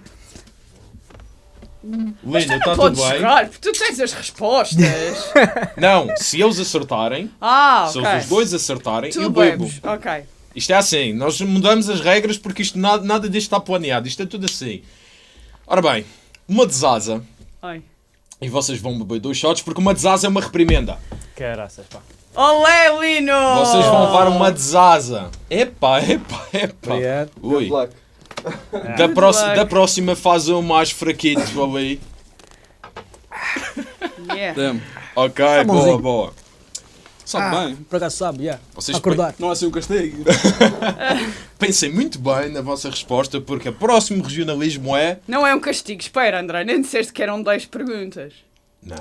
Speaker 2: Lina,
Speaker 3: Não
Speaker 2: está tudo bem?
Speaker 3: jogar, porque tu tens as respostas.
Speaker 2: Não, se eles acertarem,
Speaker 3: Ah,
Speaker 2: se eles os dois acertarem,
Speaker 3: Tu
Speaker 2: eu bebo.
Speaker 3: bebes, ok.
Speaker 2: Isto é assim, nós mudamos as regras porque isto nada, nada disto está planeado, isto é tudo assim. Ora bem, uma desasa,
Speaker 3: Ai.
Speaker 2: e vocês vão beber dois shots porque uma desasa é uma reprimenda.
Speaker 1: Caraças, pá.
Speaker 3: Olé, Lino!
Speaker 2: Vocês vão levar uma desasa. Epá, epá, epá.
Speaker 1: Obrigado.
Speaker 2: Ui.
Speaker 5: Good luck.
Speaker 2: Da,
Speaker 3: Good
Speaker 2: próxima,
Speaker 3: luck.
Speaker 2: da próxima faz um mais fraquito ali.
Speaker 3: Yeah.
Speaker 2: É. Ok, boa,
Speaker 1: bonzinho.
Speaker 2: boa.
Speaker 4: Sabe
Speaker 1: Ah,
Speaker 4: bem.
Speaker 1: Por acaso sabe, yeah.
Speaker 2: Vocês
Speaker 1: Acordar.
Speaker 4: Não é assim um castigo.
Speaker 2: Pensem muito bem na vossa resposta, porque o próximo regionalismo é.
Speaker 3: Não é um castigo. Espera, André, nem disseste que eram 10 perguntas.
Speaker 2: Não.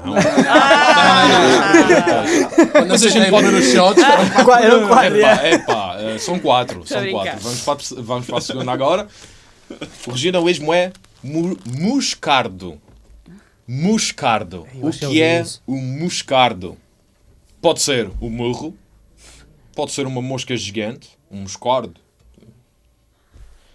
Speaker 4: Quando
Speaker 2: Vocês
Speaker 4: vocês
Speaker 2: têm
Speaker 4: podem nos shots.
Speaker 1: Qua- Eram quatro.
Speaker 2: Epá, epá, são quatro.
Speaker 3: A
Speaker 2: São quatro. Vamos para, a, vamos para a segunda agora. O regionalismo é mu- muscardo. Muscardo. O
Speaker 1: que é
Speaker 2: é o muscardo? Pode ser o murro, pode ser uma mosca gigante, um moscardo,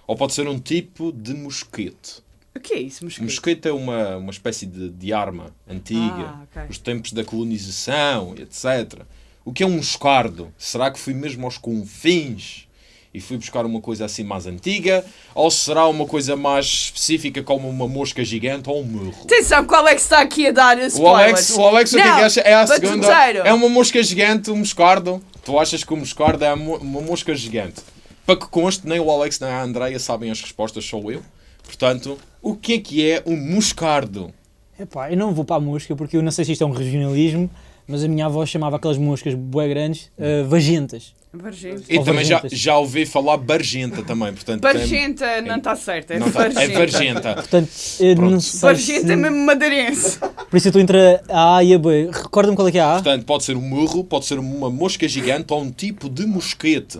Speaker 2: ou pode ser um tipo de mosquete.
Speaker 3: O que é isso,
Speaker 2: mosquete é uma, uma espécie de, de arma antiga,
Speaker 3: Ah, ok.
Speaker 2: os tempos da colonização, etc. O que é um moscardo? Será que fui mesmo aos confins e fui buscar uma coisa assim mais antiga? Ou será uma coisa mais específica como uma mosca gigante ou um murro?
Speaker 3: Atenção, qual é que está aqui a dar spoilers?
Speaker 2: O Alex, o Alex o que é que acha? É a segunda. É uma mosca gigante, um moscardo. Tu achas que o moscardo é uma mosca gigante? Para que conste, nem o Alex nem a Andreia sabem as respostas, sou eu. Portanto, o que é que é um moscardo?
Speaker 1: Epá, eu não vou para a mosca porque eu não sei se isto é um regionalismo, mas a minha avó chamava aquelas moscas bué grandes uh, vagentas.
Speaker 3: Bargenta.
Speaker 2: E
Speaker 1: Ou
Speaker 2: também já, já ouvi falar bargenta também, portanto... tem-
Speaker 3: Bargenta não está certo, é
Speaker 2: não tá-
Speaker 3: bargenta.
Speaker 2: é bargenta.
Speaker 1: Portanto, não sei
Speaker 3: Bargenta
Speaker 1: se...
Speaker 3: é mesmo madeirense.
Speaker 1: Por isso eu estou entre a A e a B. Recorda-me qual é que é a A?
Speaker 2: Portanto, pode ser um murro, pode ser uma mosca gigante ou um tipo de mosquete.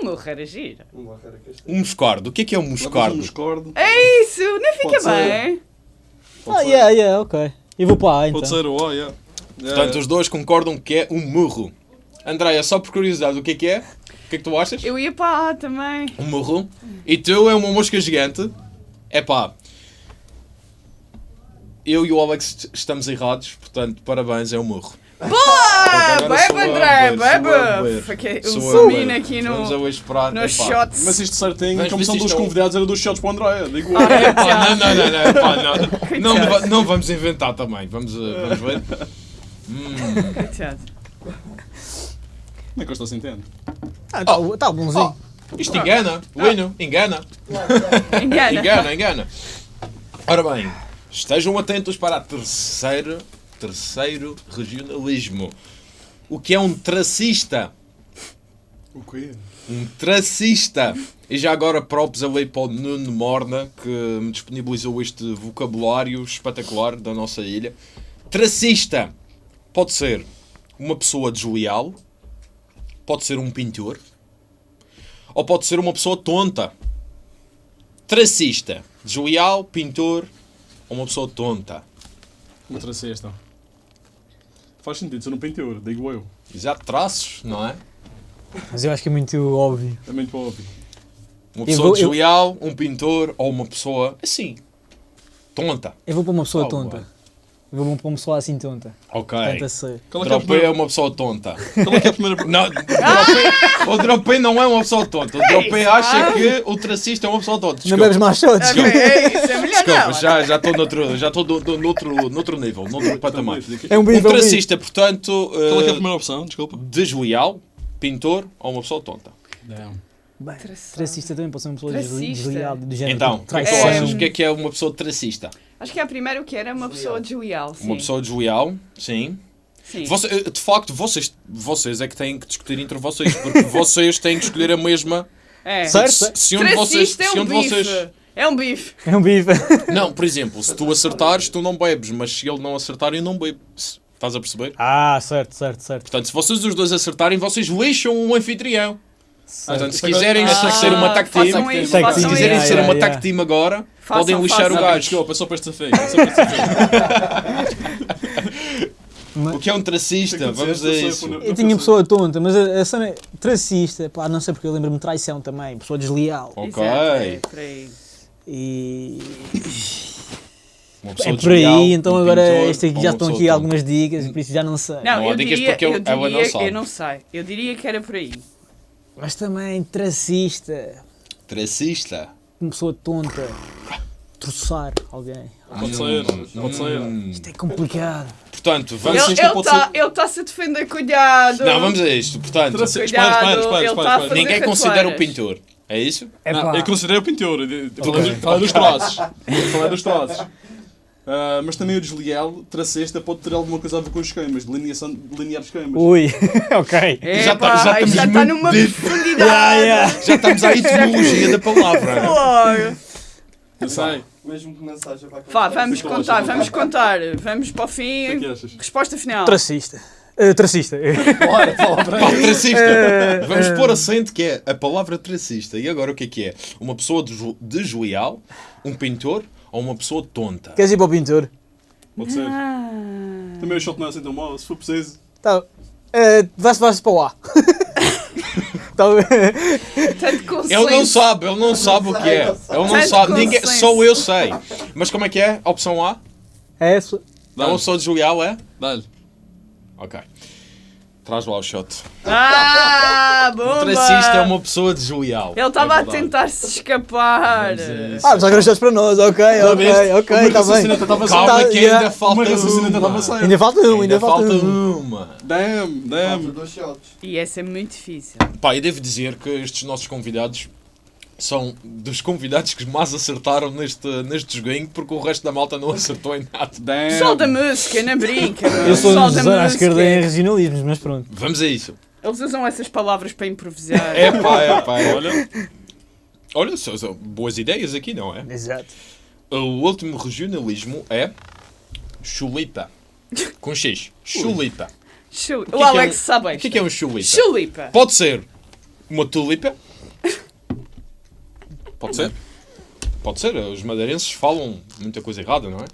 Speaker 3: O meu era gira.
Speaker 5: Um barreira castigo.
Speaker 2: Um moscardo. O que é que é um
Speaker 4: Levas um
Speaker 2: moscardo?
Speaker 4: moscardo.
Speaker 3: É isso, não fica
Speaker 4: Pode ser.
Speaker 3: bem.
Speaker 4: Pode
Speaker 1: Ah,
Speaker 4: ser.
Speaker 1: yeah, yeah, ok. Eu vou para a então.
Speaker 4: Pode ser o A, yeah.
Speaker 2: Portanto, os dois concordam que é um murro. Andréia, só por curiosidade, o que é que é? O que é que tu achas?
Speaker 3: Eu ia para A também.
Speaker 2: Um murro. E tu é uma mosca gigante. É pá. Eu e o Alex estamos errados, portanto, parabéns, é um murro.
Speaker 3: Boa! Bebe, André, bebe! Fiquei um
Speaker 2: beber.
Speaker 3: aqui no,
Speaker 2: Epá.
Speaker 3: shots.
Speaker 4: Mas isto certinho, como são dos
Speaker 2: é
Speaker 4: convidados, era dos shots para o André, digo
Speaker 3: Ah, é, já.
Speaker 2: não, não, não, não, epá, não. Não, vamos inventar também. Vamos, uh, vamos ver. Hum.
Speaker 3: Coitado.
Speaker 4: Como é que eu estou sentindo?
Speaker 1: Ah, tá, tá bonzinho.
Speaker 2: Isto engana, Wino, engana.
Speaker 3: Engana.
Speaker 2: Engana, engana. Ora bem, estejam atentos para a terceira, terceiro regionalismo. O que é um tracista?
Speaker 4: O quê?
Speaker 2: Um tracista. E já agora props ali para o Nuno Morna, que me disponibilizou este vocabulário espetacular da nossa ilha. Tracista pode ser uma pessoa desleal, pode ser um pintor, ou pode ser uma pessoa tonta. Tracista, desleal, pintor ou uma pessoa tonta.
Speaker 4: Uma tracesta. Faz sentido ser um pintor, digo eu.
Speaker 2: Exato, traços, não é?
Speaker 1: Mas eu acho que é muito óbvio.
Speaker 4: É muito óbvio.
Speaker 2: Uma
Speaker 1: Eu
Speaker 2: pessoa
Speaker 1: vou- eu-
Speaker 2: desleal, um pintor ou uma pessoa assim, tonta.
Speaker 1: Eu vou para uma pessoa
Speaker 2: Oh,
Speaker 1: tonta.
Speaker 2: boy.
Speaker 1: Vou para uma pessoa assim tonta.
Speaker 2: Ok.
Speaker 1: Tenta ser.
Speaker 4: Qual é que é a
Speaker 2: Dropei é
Speaker 4: primeira...
Speaker 2: uma pessoa tonta.
Speaker 4: Qual é que é a primeira...
Speaker 2: Não, dropei, o Dropei não é uma pessoa tonta. O Dropei
Speaker 3: isso,
Speaker 2: acha
Speaker 3: ah?
Speaker 2: que o tracista é uma pessoa tonta.
Speaker 1: Não
Speaker 2: Desculpa,
Speaker 1: bebes mais shots?
Speaker 3: Ok, é isso, é melhor
Speaker 2: desculpa
Speaker 3: não.
Speaker 2: já já estou noutro, já estou do- do- noutro, noutro nível, noutro patamar.
Speaker 1: É um
Speaker 2: Um
Speaker 1: é um bife.
Speaker 2: tracista, portanto,
Speaker 4: Qual é que é a
Speaker 2: eh,
Speaker 4: primeira opção? Desculpa.
Speaker 2: desleal, pintor ou uma pessoa tonta.
Speaker 1: Tracista também pode ser uma pessoa
Speaker 3: Tracista.
Speaker 1: desleal, do género.
Speaker 2: Então, o que é que tu
Speaker 1: traição.
Speaker 2: achas? O que é que é uma pessoa tracista?
Speaker 3: Acho que é a primeira o que era uma pessoa desleal. Sim.
Speaker 2: Uma pessoa desleal, sim.
Speaker 3: Sim.
Speaker 2: Você- eh, de facto, vocês, vocês é que têm que discutir entre vocês, porque vocês têm que escolher a mesma.
Speaker 3: É.
Speaker 1: Certo?
Speaker 2: Se, se um de vocês.
Speaker 3: É
Speaker 2: Se um
Speaker 3: um
Speaker 2: de
Speaker 3: bife.
Speaker 2: vocês
Speaker 3: É um bife.
Speaker 1: É um bife.
Speaker 2: Não, por exemplo, se tu acertares, tu não bebes, mas se ele não acertar, eu não bebo. Estás a perceber?
Speaker 1: Ah, certo, certo, certo.
Speaker 2: Portanto, se vocês os dois acertarem, vocês lixam um anfitrião. Portanto, se
Speaker 4: agora-
Speaker 2: quiserem
Speaker 4: Ah,
Speaker 2: ser uma tag team,
Speaker 3: isso,
Speaker 1: Tag
Speaker 3: façam
Speaker 2: se
Speaker 1: team,
Speaker 2: quiserem ser uma tag team agora,
Speaker 3: Façam,
Speaker 2: podem lixar
Speaker 3: façam.
Speaker 2: o
Speaker 4: Não,
Speaker 2: gajo.
Speaker 4: desculpa, é só para. É esta feia.
Speaker 2: O que é um tracista? Vamos
Speaker 4: dizer,
Speaker 2: a
Speaker 4: eu sou-
Speaker 2: isso.
Speaker 4: eu-
Speaker 1: tinha pessoa tonta, mas a, a cena é tracista, pá, não sei porque eu lembro-me de traição também, pessoa desleal.
Speaker 2: Ok.
Speaker 3: Exato, é por aí.
Speaker 1: E
Speaker 2: Uma
Speaker 1: é por aí,
Speaker 2: desleal,
Speaker 1: então
Speaker 2: um
Speaker 1: agora
Speaker 2: pintor
Speaker 1: este aqui já estão aqui
Speaker 2: tonta.
Speaker 1: algumas dicas, por isso já não sei.
Speaker 3: Não,
Speaker 2: Não
Speaker 3: eu diria,
Speaker 2: porque eu-
Speaker 3: eu,
Speaker 2: não
Speaker 3: diria
Speaker 2: sabe.
Speaker 3: eu não sei. Eu diria que era por aí.
Speaker 1: Mas também tracista,
Speaker 2: Tracista.
Speaker 1: Uma pessoa tonta, troçar alguém.
Speaker 4: Pode ser, pode ser.
Speaker 2: Hum.
Speaker 1: Isto é complicado.
Speaker 2: Portanto, vamos.
Speaker 3: Ele
Speaker 4: isto pode
Speaker 3: está
Speaker 4: ser-
Speaker 3: ele tá -se a defender, cuidado.
Speaker 2: Não, vamos a isto. Portanto,
Speaker 3: Cuidado,
Speaker 4: Espera, espera, espera,
Speaker 3: ele
Speaker 4: espera,
Speaker 3: tá
Speaker 4: espera.
Speaker 2: ninguém considera o pintor. É isso?
Speaker 1: É
Speaker 4: Não, eu considero o pintor. Falei dos- falei dos traços. Falei dos traços. Ah, mas também o desleal, tracesta, pode ter alguma coisa a ver com os esquemas, delineação, delinear esquemas.
Speaker 1: Ui, ok.
Speaker 3: É,
Speaker 2: Já tá-
Speaker 3: pá,
Speaker 2: já estamos
Speaker 3: já está numa profundidade.
Speaker 1: Yeah, yeah.
Speaker 2: Já estamos à etimologia da palavra.
Speaker 3: Claro.
Speaker 4: Eu sei.
Speaker 5: Mesmo que não seja para
Speaker 3: Vá, vamos contar, vamos contar. Vamos para o
Speaker 4: O que é que
Speaker 3: fim. Resposta final.
Speaker 1: Tracista. Eh, tracista.
Speaker 5: Bora, palavra
Speaker 2: Pá, tracista.
Speaker 1: Eh,
Speaker 2: Vamos
Speaker 1: eh.
Speaker 2: pôr acento que é a palavra tracista. E agora o que é que é? Uma pessoa desleal, um pintor ou uma pessoa tonta?
Speaker 1: Queres ir para o pintor?
Speaker 4: Pode ser.
Speaker 3: Ah.
Speaker 4: Também o shot não é assim tão mau, se for preciso.
Speaker 1: Tá. Eh, Vai-se vai para o A.
Speaker 2: Ele não sabe, ele não sabe o que é. Ele não sabe, ninguém, só eu sei. Mas como é que é? Opção A?
Speaker 1: é essa.
Speaker 2: Uma pessoa desleal, é?
Speaker 4: Dá-lhe.
Speaker 2: Ok. Traz lá o shot.
Speaker 3: Ah,
Speaker 2: O tracista é uma pessoa desleal.
Speaker 3: Ele estava
Speaker 4: É
Speaker 3: a tentar se escapar.
Speaker 2: Isso.
Speaker 1: Ah, mas agora estás para nós. Ok, ok, ok, está bem.
Speaker 2: Calma
Speaker 1: Tá,
Speaker 2: que
Speaker 1: yeah.
Speaker 2: ainda falta
Speaker 4: Uma
Speaker 2: uma.
Speaker 1: Ainda falta um, ainda, falta, um.
Speaker 2: uma.
Speaker 4: Damn,
Speaker 5: Falta
Speaker 4: damn.
Speaker 5: dois shots.
Speaker 3: E essa é muito difícil.
Speaker 2: Pá, e devo dizer que estes nossos convidados são dos convidados que mais acertaram neste, neste joguinho, porque o resto da malta não acertou em nada.
Speaker 4: Damn.
Speaker 3: Pessoal da música, não brinca. meu.
Speaker 1: Eu sou um
Speaker 3: da
Speaker 1: à esquerda em
Speaker 3: música.
Speaker 1: regionalismos, mas pronto.
Speaker 2: Vamos a isso.
Speaker 3: Eles usam essas palavras para improvisar.
Speaker 2: É pá, é pá. Olha, olha são, são boas ideias aqui, não é?
Speaker 1: Exato.
Speaker 2: O último regionalismo é chulipa. Com X. Chulipa.
Speaker 3: Chu-
Speaker 2: que
Speaker 3: O
Speaker 2: é
Speaker 3: Alex
Speaker 2: um-
Speaker 3: sabe
Speaker 2: O que é, que é um chulipa?
Speaker 3: Chulipa.
Speaker 2: Pode ser uma tulipa. Pode ser. Pode ser. Os madeirenses falam muita coisa errada, não é?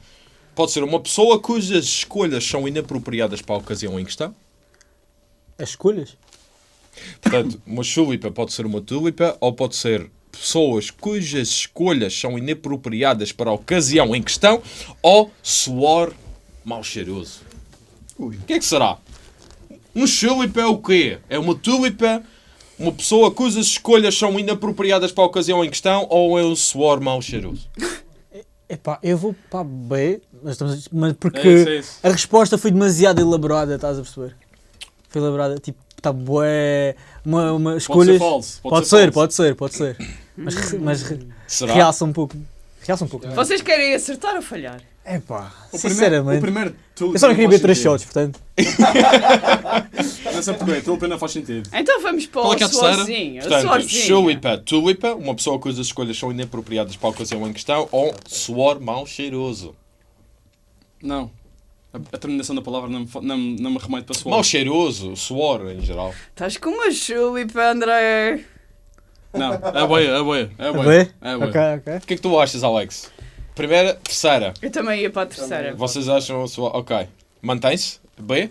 Speaker 2: Pode ser uma pessoa cujas escolhas são inapropriadas para a ocasião em questão.
Speaker 1: As escolhas?
Speaker 2: Portanto, uma chulipa pode ser uma tulipa ou pode ser pessoas cujas escolhas são inapropriadas para a ocasião em questão ou suor mal cheiroso. O que é que será? Um chulipa é o quê? É uma tulipa, uma pessoa cujas escolhas são inapropriadas para a ocasião em questão ou é um suor mal cheiroso?
Speaker 1: Epá, eu vou para B, mas, estamos, mas porque
Speaker 4: É isso, é isso.
Speaker 1: a resposta foi demasiado elaborada, estás a perceber? Foi elaborada, tipo, está bué, uma, uma
Speaker 4: Pode
Speaker 1: escolhas...
Speaker 4: ser falso.
Speaker 1: Pode ser, pode ser, pode ser. Mas, mas
Speaker 2: Será?
Speaker 1: realça um pouco. Realça um pouco.
Speaker 3: Vocês querem acertar ou falhar?
Speaker 4: O primeiro,
Speaker 1: sinceramente.
Speaker 4: o primeiro
Speaker 1: Eu só não queria ver três shots, portanto.
Speaker 4: Não sei porquê, tulipa não faz sentido.
Speaker 3: Então vamos para
Speaker 2: Qual é
Speaker 3: o
Speaker 2: que é a terceira?
Speaker 3: suorzinho.
Speaker 2: Portanto, chulipa, tulipa, uma pessoa cujas escolhas são inapropriadas para a ocasião em questão ou suor mal cheiroso.
Speaker 4: Não. A, a terminação da palavra não me, não, não me remete para suor.
Speaker 2: Mal cheiroso, suor em geral.
Speaker 3: Estás com uma chulipa, André.
Speaker 4: Não, é boia, é boia. É boia. É boia.
Speaker 1: Ok, ok.
Speaker 2: O que é que tu achas, Alex? Primeira, terceira.
Speaker 3: Eu também ia para a terceira.
Speaker 2: Vocês acham a sua. Ok. Mantém-se? B?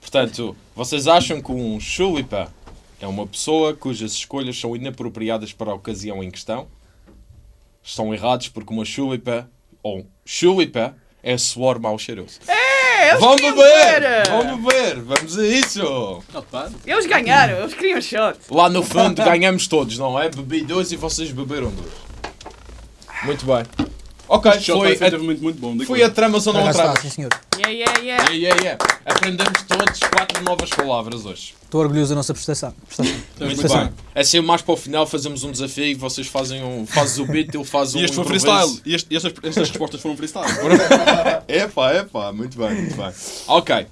Speaker 2: Portanto, vocês acham que um chulipa é uma pessoa cujas escolhas são inapropriadas para a ocasião em questão? Estão errados porque uma chulipa ou chulipa é suor mal cheiroso.
Speaker 3: É, eles
Speaker 2: Vamos
Speaker 3: queriam
Speaker 2: beber!
Speaker 3: ver.
Speaker 2: Vamos beber! Vamos a isso!
Speaker 3: Eles ganharam, eles queriam shot.
Speaker 2: Lá no fundo ganhamos todos, não é? Bebi dois e vocês beberam dois. Muito bem. Ok,
Speaker 4: Este
Speaker 2: foi
Speaker 4: foi
Speaker 2: a,
Speaker 4: efetivamente muito bom.
Speaker 2: foi a trama ou não a trama?
Speaker 1: sim senhor.
Speaker 3: Yeah, yeah, yeah.
Speaker 2: Yeah, yeah, yeah. Aprendemos todos quatro novas palavras hoje.
Speaker 1: Estou orgulhoso da nossa prestação. prestação.
Speaker 2: Muito
Speaker 1: Prestação.
Speaker 2: bem. Assim, mais para o final fazemos um desafio e vocês fazem um, fazes o beat, eu faço um
Speaker 4: E este foi
Speaker 2: improviso.
Speaker 4: freestyle. E, este- e estas, estas respostas foram freestyle.
Speaker 2: Epá, epá, muito bem, muito bem. Ok.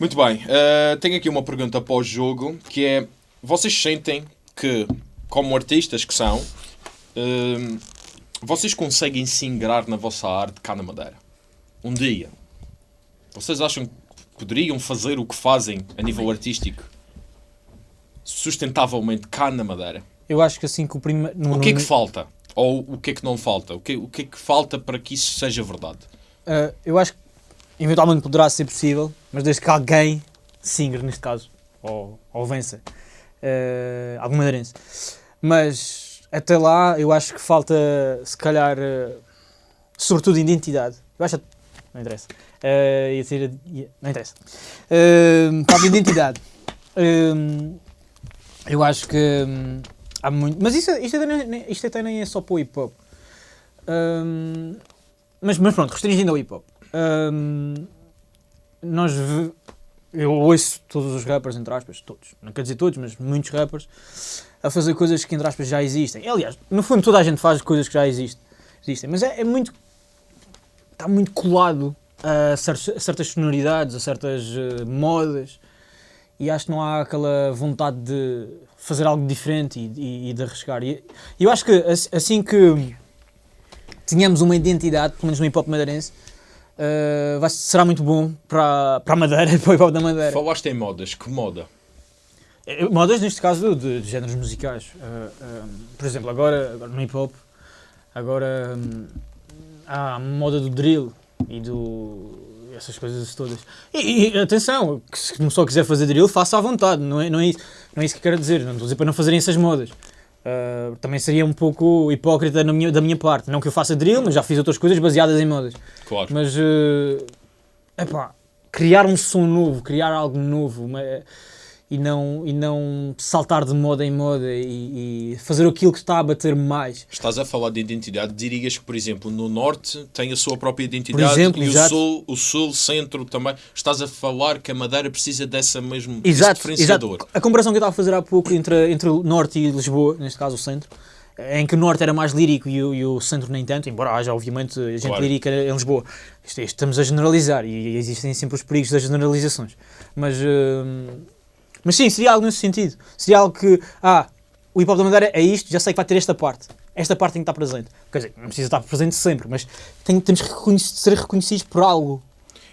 Speaker 2: Muito bem. eh, tenho aqui uma pergunta para o jogo que é: vocês sentem que, como artistas que são, eh, vocês conseguem se ingrar na vossa arte cá na Madeira? Um dia. Vocês acham que poderiam fazer o que fazem a nível artístico sustentavelmente cá na Madeira?
Speaker 1: Eu acho que assim que o primeiro.
Speaker 2: O que é que falta? Ou o que é que não falta? O que, o que é que falta para que isso seja verdade?
Speaker 1: Uh, eu acho que eventualmente poderá ser possível, mas desde que alguém se ingre, neste caso, ou, ou vença, uh, algum madeirense. Mas até lá eu acho que falta, se calhar, uh, sobretudo identidade. Eu acho. Não interessa. Uh, ia ia- não interessa. Uh, falta identidade. Um, eu acho que hum, há muito. Mas isso, isto, até nem, isto até nem é só para o hip hop. Um, mas, mas pronto, restringindo ao hip hop. Hum, nós eu ouço todos os rappers, entre aspas, todos, não quer dizer todos, mas muitos rappers, a fazer coisas que, entre aspas, já existem. Aliás, no fundo, toda a gente faz coisas que já existem, existem mas é, é muito está muito colado a, a certas sonoridades, a certas eh, modas, e acho que não há aquela vontade de fazer algo diferente e, e- e de arriscar. E eu acho que ass- assim que tínhamos uma identidade, pelo menos no hip hop madeirense, eh, vai, será muito bom para, para a Madeira para o hip hop da Madeira.
Speaker 2: Falaste em modas, que moda?
Speaker 1: Modas, neste caso, de, de géneros musicais. Eh, eh, por exemplo, agora, agora no hip hop, agora hum, há a moda do drill e do. essas coisas todas. E, e, atenção, que se não só quiser fazer drill, faça à vontade, não é, não, é isso, não é isso que quero dizer. Não estou a dizer para não fazerem essas modas. Eh, também seria um pouco hipócrita na minha- da minha parte. Não que eu faça drill, mas já fiz outras coisas baseadas em modas.
Speaker 2: Claro.
Speaker 1: Mas, eh, epá, criar um som novo, criar algo novo uma- e, não, e não saltar de moda em moda e, e fazer aquilo que está a bater mais.
Speaker 2: Estás a falar de identidade, dirias que, por exemplo, no Norte tem a sua própria identidade
Speaker 1: exemplo,
Speaker 2: e o
Speaker 1: exato.
Speaker 2: Sul, o Sul, Centro também. Estás a falar que a Madeira precisa dessa mesmo
Speaker 1: Exato,
Speaker 2: diferenciador.
Speaker 1: exato. A comparação que eu estava a fazer há pouco entre, entre o Norte e Lisboa, neste caso o Centro, em que o Norte era mais lírico e o, e o Centro nem tanto, embora haja obviamente gente
Speaker 2: Claro.
Speaker 1: lírica em Lisboa. Estamos a generalizar e existem sempre os perigos das generalizações. Mas, hum, mas sim, seria algo nesse sentido. Seria algo que, ah, o hip hop da Madeira é isto, já sei que vai ter esta parte. Esta parte tem que estar presente. Quer dizer, não precisa estar presente sempre, mas tem, temos que ser reconhecidos por algo.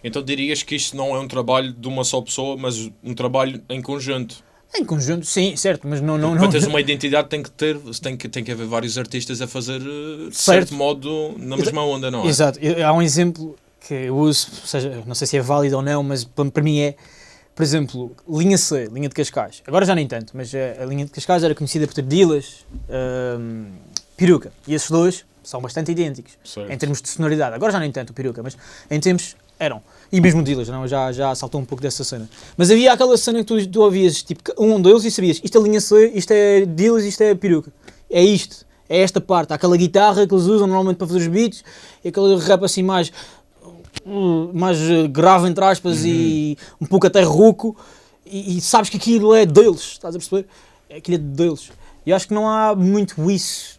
Speaker 2: Então dirias que isto não é um trabalho de uma só pessoa, mas um trabalho em conjunto.
Speaker 1: Em conjunto, sim, certo, mas não. não,
Speaker 2: Para
Speaker 1: não
Speaker 2: teres uma identidade tem que ter, tem que, tem que haver vários artistas a fazer eh, de
Speaker 1: Certo.
Speaker 2: certo modo na mesma onda, não é?
Speaker 1: Exato. Há um exemplo que eu uso, ou seja, não sei se é válido ou não, mas para, para mim é, por exemplo, linha C, linha de Cascais. Agora já nem tanto, mas eh, a linha de Cascais era conhecida por ter Dilas, hum, Peruca. E esses dois são bastante idênticos
Speaker 2: Certo.
Speaker 1: em termos de sonoridade. Agora já nem tanto o Peruca, mas em tempos eram. E mesmo Dilas, não, já, já saltou um pouco dessa cena. Mas havia aquela cena que tu, tu ouvias, tipo, um deles e sabias, isto é linha C, isto é Dilas, isto é Peruca. É isto. É esta parte. Há aquela guitarra que eles usam normalmente para fazer os beats, e aquele rap assim mais mais uh, grave entre aspas e um pouco até rouco e, e sabes que aquilo é deles, estás a perceber? Aquilo é deles. E acho que não há muito isso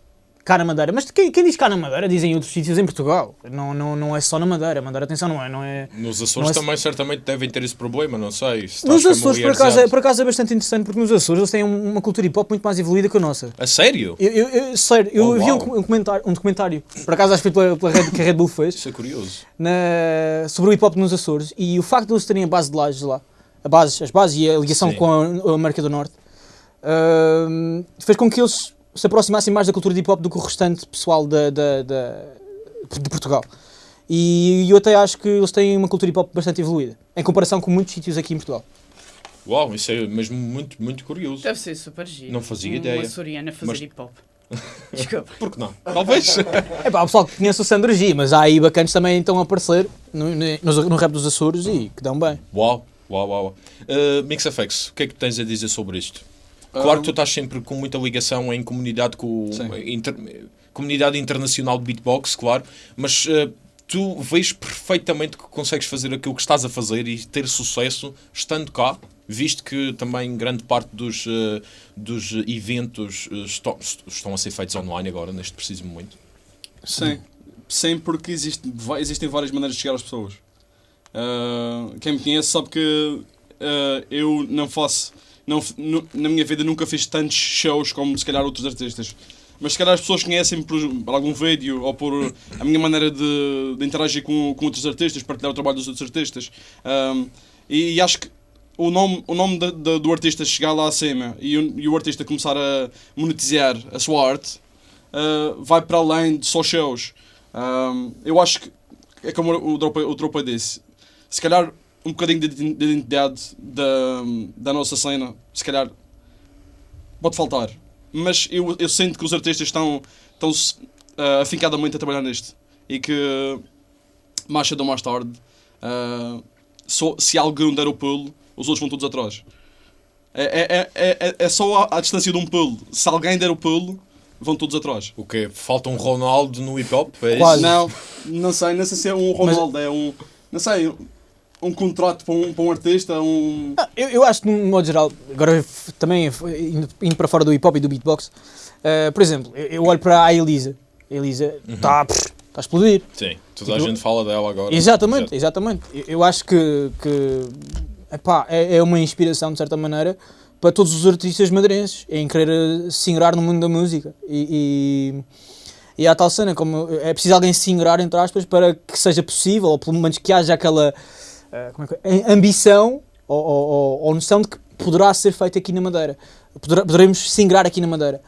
Speaker 1: cá na Madeira. Mas quem, quem diz cá na Madeira dizem em outros sítios em Portugal. Não, não, não é só na Madeira. Madeira, atenção, não é. Não é...
Speaker 2: Nos Açores
Speaker 1: é-
Speaker 2: também certamente devem ter esse problema, não sei. se
Speaker 1: Nos Açores, por acaso, é, por acaso, é bastante interessante porque nos Açores eles têm um- uma cultura hip hop muito mais evoluída que a nossa.
Speaker 2: A sério?
Speaker 1: Eu, eu, eu- sério, eu
Speaker 2: Oh,
Speaker 1: vi um, um comentário, um documentário, por acaso acho que foi pela, pela Red, que a Red Bull fez,
Speaker 2: Isso é curioso.
Speaker 1: na- sobre o hip hop nos Açores e o facto de eles terem a base de lajes lá, a base, as bases e a ligação
Speaker 2: Sim.
Speaker 1: com a, a América do Norte, ahm, fez com que eles se aproximassem mais da cultura de hip hop do que o restante pessoal da, da- da- de Portugal. E eu até acho que eles têm uma cultura hip hop bastante evoluída, em comparação com muitos sítios aqui em Portugal.
Speaker 2: Uau, isso é mesmo muito, muito curioso.
Speaker 3: Deve ser super giro.
Speaker 2: Não fazia
Speaker 3: uma
Speaker 2: ideia.
Speaker 3: açoriana fazer
Speaker 2: Mas-
Speaker 3: hip hop. Desculpa.
Speaker 2: Por que não? Talvez.
Speaker 1: É pá, o pessoal que conhece o Sandro G, mas há aí bacanas também estão a aparecer no, no, no rap dos Açores e que dão bem.
Speaker 2: Uau, uau, uau. Uh, MixFX, o que é que tens a dizer sobre isto? Claro que tu estás sempre com muita ligação em comunidade com inter- comunidade internacional de beatbox, claro, mas uh, tu vês perfeitamente que consegues fazer aquilo que estás a fazer e ter sucesso estando cá, visto que também grande parte dos, uh, dos eventos uh, estão, estão a ser feitos online agora, neste preciso momento.
Speaker 4: Sim. Sim, porque existe, existem várias maneiras de chegar às pessoas. Quem me conhece sabe que eu não faço. Não, na minha vida nunca fiz tantos shows como se calhar outros artistas. Mas se calhar as pessoas conhecem-me por, por algum vídeo ou por a minha maneira de, de interagir com, com outros artistas, partilhar o trabalho dos outros artistas. Ahm, e, e acho que o nome, o nome da- da- do artista chegar lá acima e o, e o artista começar a monetizar a sua arte uh, vai para além de só shows. Um, eu acho que é como o Tropa, o Tropa disse, se calhar um bocadinho de de identidade da, da nossa cena, se calhar pode faltar. Mas eu, eu sinto que os artistas estão, estão uh, afincadamente a trabalhar nisto e que mais cedo ou mais tarde, uh, só- se alguém der o pulo, os outros vão todos atrás. É, é, é, é, é só a, a distância de um pulo. Se alguém der o pulo, vão todos atrás.
Speaker 2: O quê? Falta um Ronaldo no hip hop? É isso?
Speaker 1: Quase.
Speaker 4: Não, não sei, não sei se é um Ronaldo, é um. Não sei, um contrato para um, para um artista, um.
Speaker 1: Ah, Eu, eu acho que, de um modo geral, agora também indo, indo para fora do hip hop e do beatbox, eh, por exemplo, eu, eu olho para a Elisa. A Elisa está está a explodir.
Speaker 2: Sim, toda a
Speaker 1: Tipo,
Speaker 2: gente fala dela agora.
Speaker 1: Exatamente, exatamente. Eu- Eu acho que, que epá, é, é uma inspiração, de certa maneira, para todos os artistas madeirenses em querer eh, se ingrar no mundo da música. E, e, e há tal cena, como é preciso alguém se ingrar, entre aspas, para que seja possível, ou pelo menos que haja aquela é que é? ambição ou, ou, ou- noção de que poderá ser feito aqui na Madeira. Poderemos se ingrar aqui na Madeira.